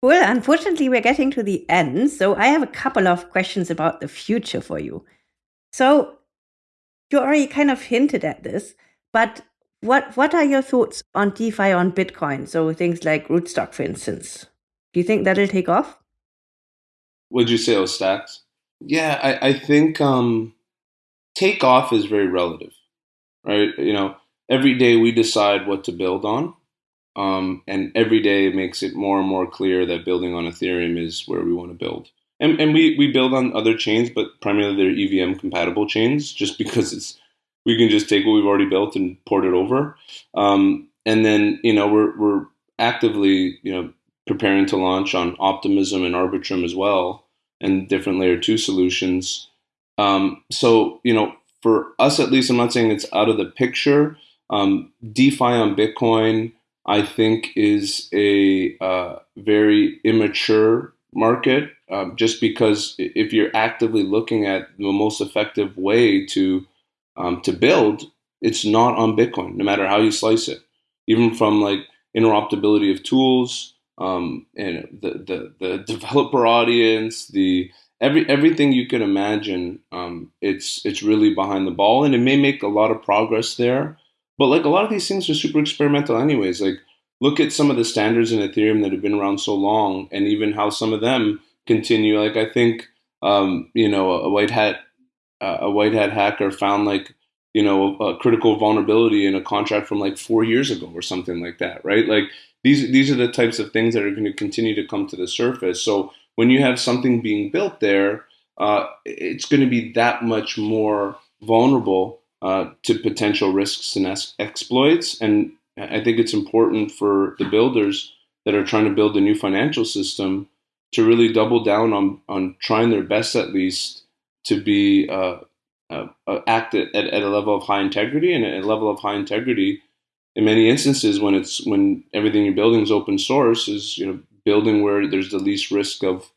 Well, unfortunately, we're getting to the end, so I have a couple of questions about the future for you. So you already kind of hinted at this, but what what are your thoughts on DeFi on Bitcoin? So things like Rootstock, for instance. Do you think that'll take off? Would you say those stacks? Yeah, I, I think um, take off is very relative, right? You know, every day we decide what to build on, um, and every day it makes it more and more clear that building on Ethereum is where we want to build. And, and we, we build on other chains, but primarily they're EVM compatible chains, just because it's we can just take what we've already built and port it over. Um, and then, you know, we're, we're actively, you know, preparing to launch on Optimism and Arbitrum as well, and different layer two solutions. Um, so, you know, for us at least, I'm not saying it's out of the picture. Um, DeFi on Bitcoin, I think, is a uh, very immature market. Um, just because if you're actively looking at the most effective way to um, to build, it's not on Bitcoin, no matter how you slice it. Even from like interoperability of tools, um, and the, the the developer audience, the every everything you can imagine, um, it's it's really behind the ball, and it may make a lot of progress there. But like a lot of these things are super experimental, anyways. Like look at some of the standards in Ethereum that have been around so long, and even how some of them continue. Like I think um, you know a white hat uh, a white hat hacker found like you know a critical vulnerability in a contract from like four years ago or something like that right like these these are the types of things that are going to continue to come to the surface so when you have something being built there uh, it's going to be that much more vulnerable uh, to potential risks and exploits. And i think it's important for the builders that are trying to build a new financial system to really double down on on trying their best at least to be uh, uh, uh, act at, at a level of high integrity and a level of high integrity in many instances when it's when everything you're building is open source is you know building where there's the least risk of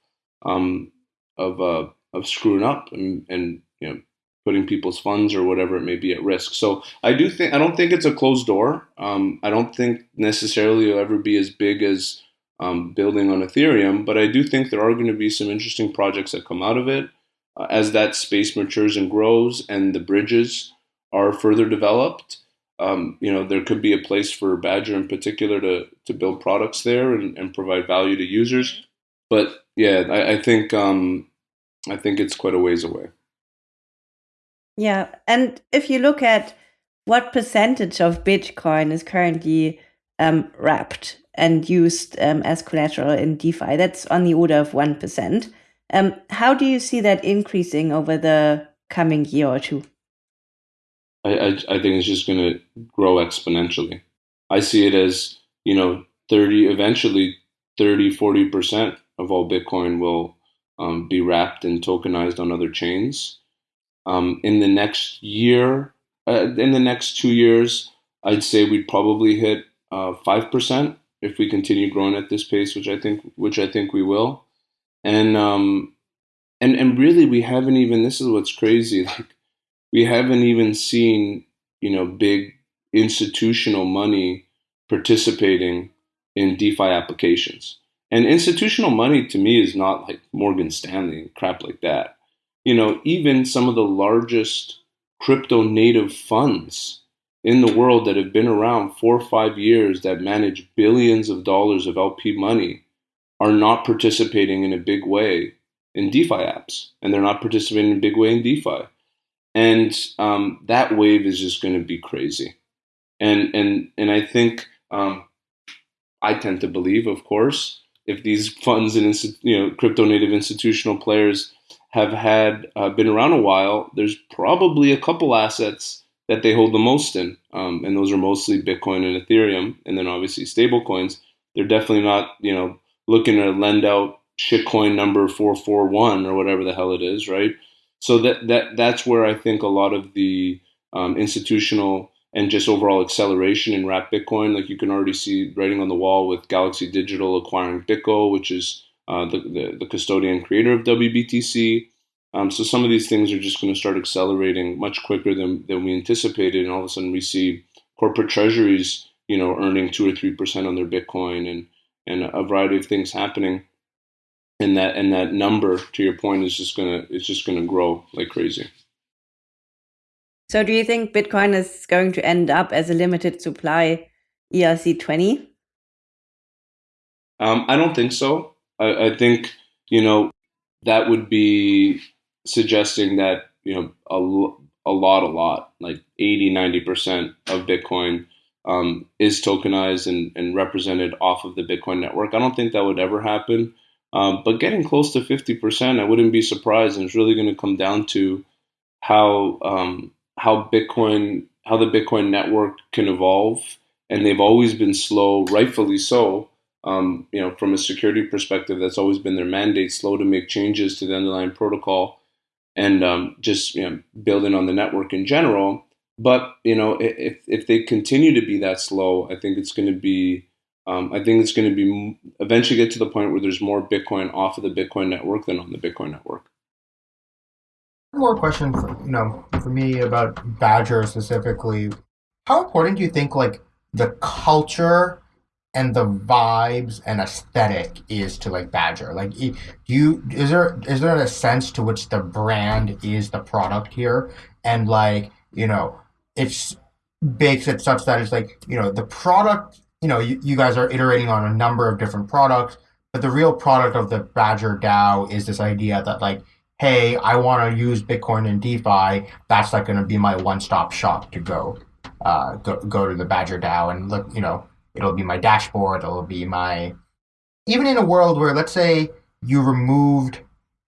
um, of uh, of screwing up and, and you know putting people's funds or whatever it may be at risk. So I do think I don't think it's a closed door. Um, I don't think necessarily it'll ever be as big as um, building on Ethereum, but I do think there are going to be some interesting projects that come out of it uh, as that space matures and grows and the bridges are further developed, um, you know, there could be a place for Badger in particular to, to build products there and, and provide value to users. But yeah, I, I think um, I think it's quite a ways away. Yeah, and if you look at what percentage of Bitcoin is currently um, wrapped and used um, as collateral in DeFi, that's on the order of one percent. Um, how do you see that increasing over the coming year or two? I, I, I think it's just going to grow exponentially. I see it as, you know, 30, eventually 30, 40% of all Bitcoin will um, be wrapped and tokenized on other chains. Um, in the next year, uh, in the next two years, I'd say we'd probably hit uh, five uh, percent if we continue growing at this pace, which I think, which I think we will. And um, and and really, we haven't even. This is what's crazy. Like we haven't even seen, you know, big institutional money participating in DeFi applications. And institutional money to me is not like Morgan Stanley and crap like that. You know, even some of the largest crypto native funds in the world that have been around four or five years that manage billions of dollars of LP money are not participating in a big way in DeFi apps, and they're not participating in a big way in DeFi. And um, that wave is just going to be crazy. And and and I think um, I tend to believe, of course, if these funds and you know crypto native institutional players have had uh, been around a while, there's probably a couple assets that they hold the most in, um, and those are mostly Bitcoin and Ethereum, and then obviously stable coins. They're definitely not you know looking to lend out shitcoin number four four one or whatever the hell it is, right? So that that that's where I think a lot of the um, institutional and just overall acceleration in wrap Bitcoin. Like you can already see writing on the wall with Galaxy Digital acquiring BitGo, which is uh, the, the, the custodian creator of WBTC. Um, so some of these things are just going to start accelerating much quicker than, than we anticipated, and all of a sudden we see corporate treasuries, you know, earning two or three percent on their Bitcoin, and and a variety of things happening, and that and that number, to your point, is just gonna it's just gonna grow like crazy. So do you think Bitcoin is going to end up as a limited supply ERC20? Um, I don't think so. I, I, think, you know, that would be suggesting that, you know, a, a lot, a lot, like 80, 90% of Bitcoin um, is tokenized and, and represented off of the Bitcoin network. I don't think that would ever happen. Um, but getting close to 50%, I wouldn't be surprised. And it's really going to come down to how um, how Bitcoin, how the Bitcoin network can evolve, and they've always been slow, rightfully so. Um, you know, from a security perspective, that's always been their mandate: slow to make changes to the underlying protocol, and um, just you know, building on the network in general. But you know, if if they continue to be that slow, I think it's going to be um, I think it's going to be eventually get to the point where there's more Bitcoin off of the Bitcoin network than on the Bitcoin network. One more question, for, you know, for me about Badger specifically. How important do you think like the culture and the vibes and aesthetic is to like Badger? Like, do you is there is there a sense to which the brand is the product here, and like you know, it's bakes it such that it's like you know the product. You know, you, you guys are iterating on a number of different products, but the real product of the Badger DAO is this idea that like hey, I want to use Bitcoin and DeFi, that's like going to be my one-stop shop to go, uh, go go to the Badger DAO and look. You know, it'll be my dashboard. It'll be my even in a world where let's say you removed,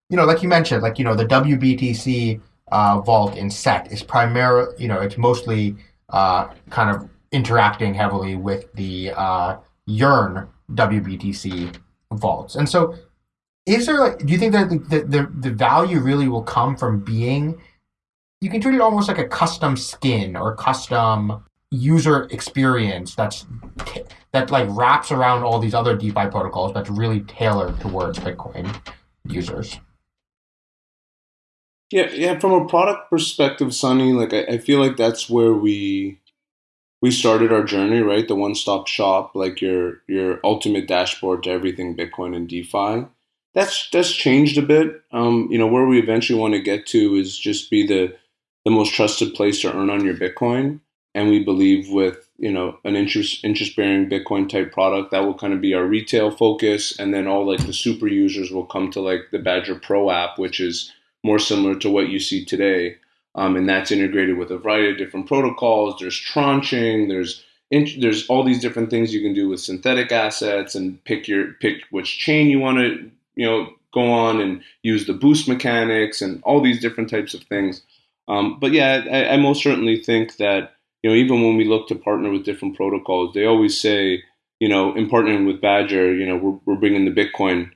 you know, like you mentioned, like you know, the WBTC uh, vault in Sett is primarily, you know, it's mostly uh, kind of interacting heavily with the uh, Yearn WBTC vaults, and so is there like do you think that the, the, the value really will come from being you can treat it almost like a custom skin or custom user experience that's that like wraps around all these other DeFi protocols that's really tailored towards Bitcoin users. Yeah, yeah. From a product perspective, Sunny, like I, I feel like that's where we we started our journey, right? The one stop shop, like your your ultimate dashboard to everything Bitcoin and DeFi that's that's changed a bit. Um, you know, where we eventually want to get to is just be the the most trusted place to earn on your Bitcoin. And we believe with you know an interest interest bearing Bitcoin type product that will kind of be our retail focus, and then all like the super users will come to like the Badger Pro app, which is more similar to what you see today. Um, and that's integrated with a variety of different protocols. There's tranching. There's there's all these different things you can do with synthetic assets and pick your pick which chain you want to you know, go on and use the boost mechanics and all these different types of things. Um, but yeah, I, I, most certainly think that you know even when we look to partner with different protocols, they always say you know in partnering with Badger, you know we're, we're bringing the Bitcoin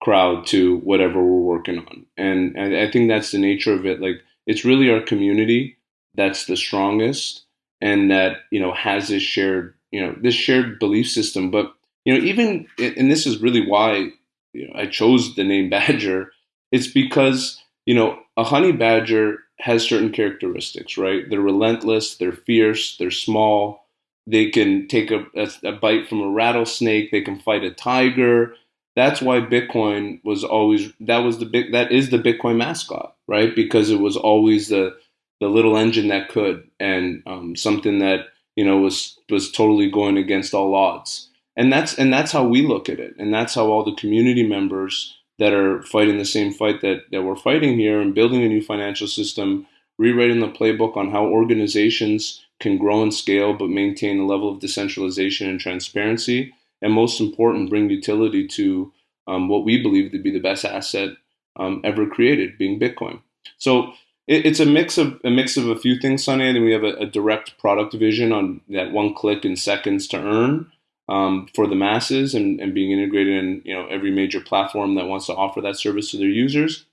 crowd to whatever we're working on. And, and I think that's the nature of it. Like it's really our community that's the strongest and that, you know, has this shared, you know, this shared belief system. But, you know, even, and this is really why you know, I chose the name Badger, it's because, you know, a honey badger has certain characteristics, right? They're relentless, they're fierce, they're small, they can take a, a, a, bite from a rattlesnake, they can fight a tiger. That's why Bitcoin was always that was the big that is the Bitcoin mascot, right? Because it was always the the little engine that could, and um, something that you know was was totally going against all odds. And that's and that's how we look at it, and that's how all the community members that are fighting the same fight that, that we're fighting here and building a new financial system, rewriting the playbook on how organizations can grow and scale but maintain a level of decentralization and transparency, and most important, bring utility to um, what we believe to be the best asset um, ever created, being Bitcoin. So it, it's a mix of a mix of a few things, Sunny. And we have a, a direct product vision on that one click in seconds to earn um, for the masses and, and being integrated in you know every major platform that wants to offer that service to their users.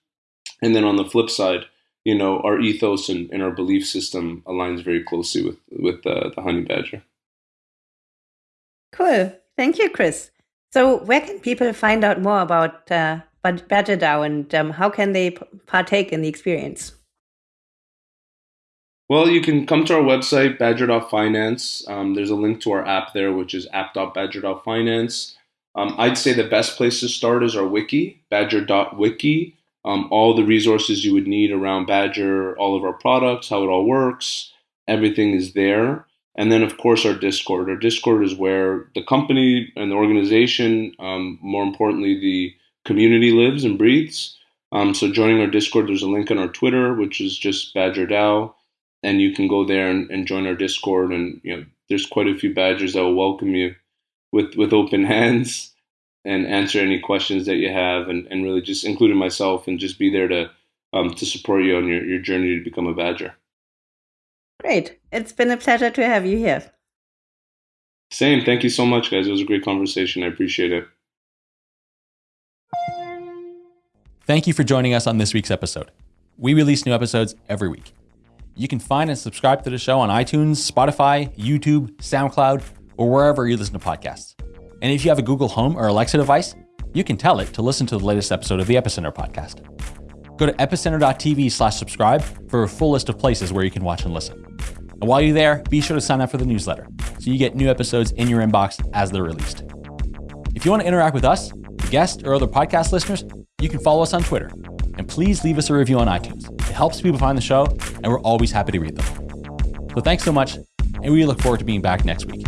And then on the flip side, you know our ethos and, and our belief system aligns very closely with with uh, the honey badger. Cool, thank you, Chris. So where can people find out more about uh, Badger and um, how can they partake in the experience? Well, you can come to our website, badger.finance. Um, there's a link to our app there, which is app.badger.finance. Um, I'd say the best place to start is our wiki, badger.wiki. Um, all the resources you would need around Badger, all of our products, how it all works, everything is there. And then, of course, our Discord. Our Discord is where the company and the organization, um, more importantly, the community lives and breathes. Um, so, joining our Discord, there's a link on our Twitter, which is just Badger DAO and you can go there and, and join our Discord. And you know, there's quite a few badgers that will welcome you with with open hands and answer any questions that you have, and, and really just including myself and just be there to um, to support you on your, your journey to become a badger. Great. It's been a pleasure to have you here. Same. Thank you so much, guys. It was a great conversation. I appreciate it. Thank you for joining us on this week's episode. We release new episodes every week. You can find and subscribe to the show on iTunes, Spotify, YouTube, SoundCloud, or wherever you listen to podcasts. And if you have a Google Home or Alexa device, you can tell it to listen to the latest episode of the Epicenter podcast. Go to epicenter.tv slash subscribe for a full list of places where you can watch and listen. And while you're there, be sure to sign up for the newsletter so you get new episodes in your inbox as they're released. If you want to interact with us, guests, or other podcast listeners, you can follow us on Twitter. And please leave us a review on iTunes It helps people find the show, and we're always happy to read them. So thanks so much, and we look forward to being back next week.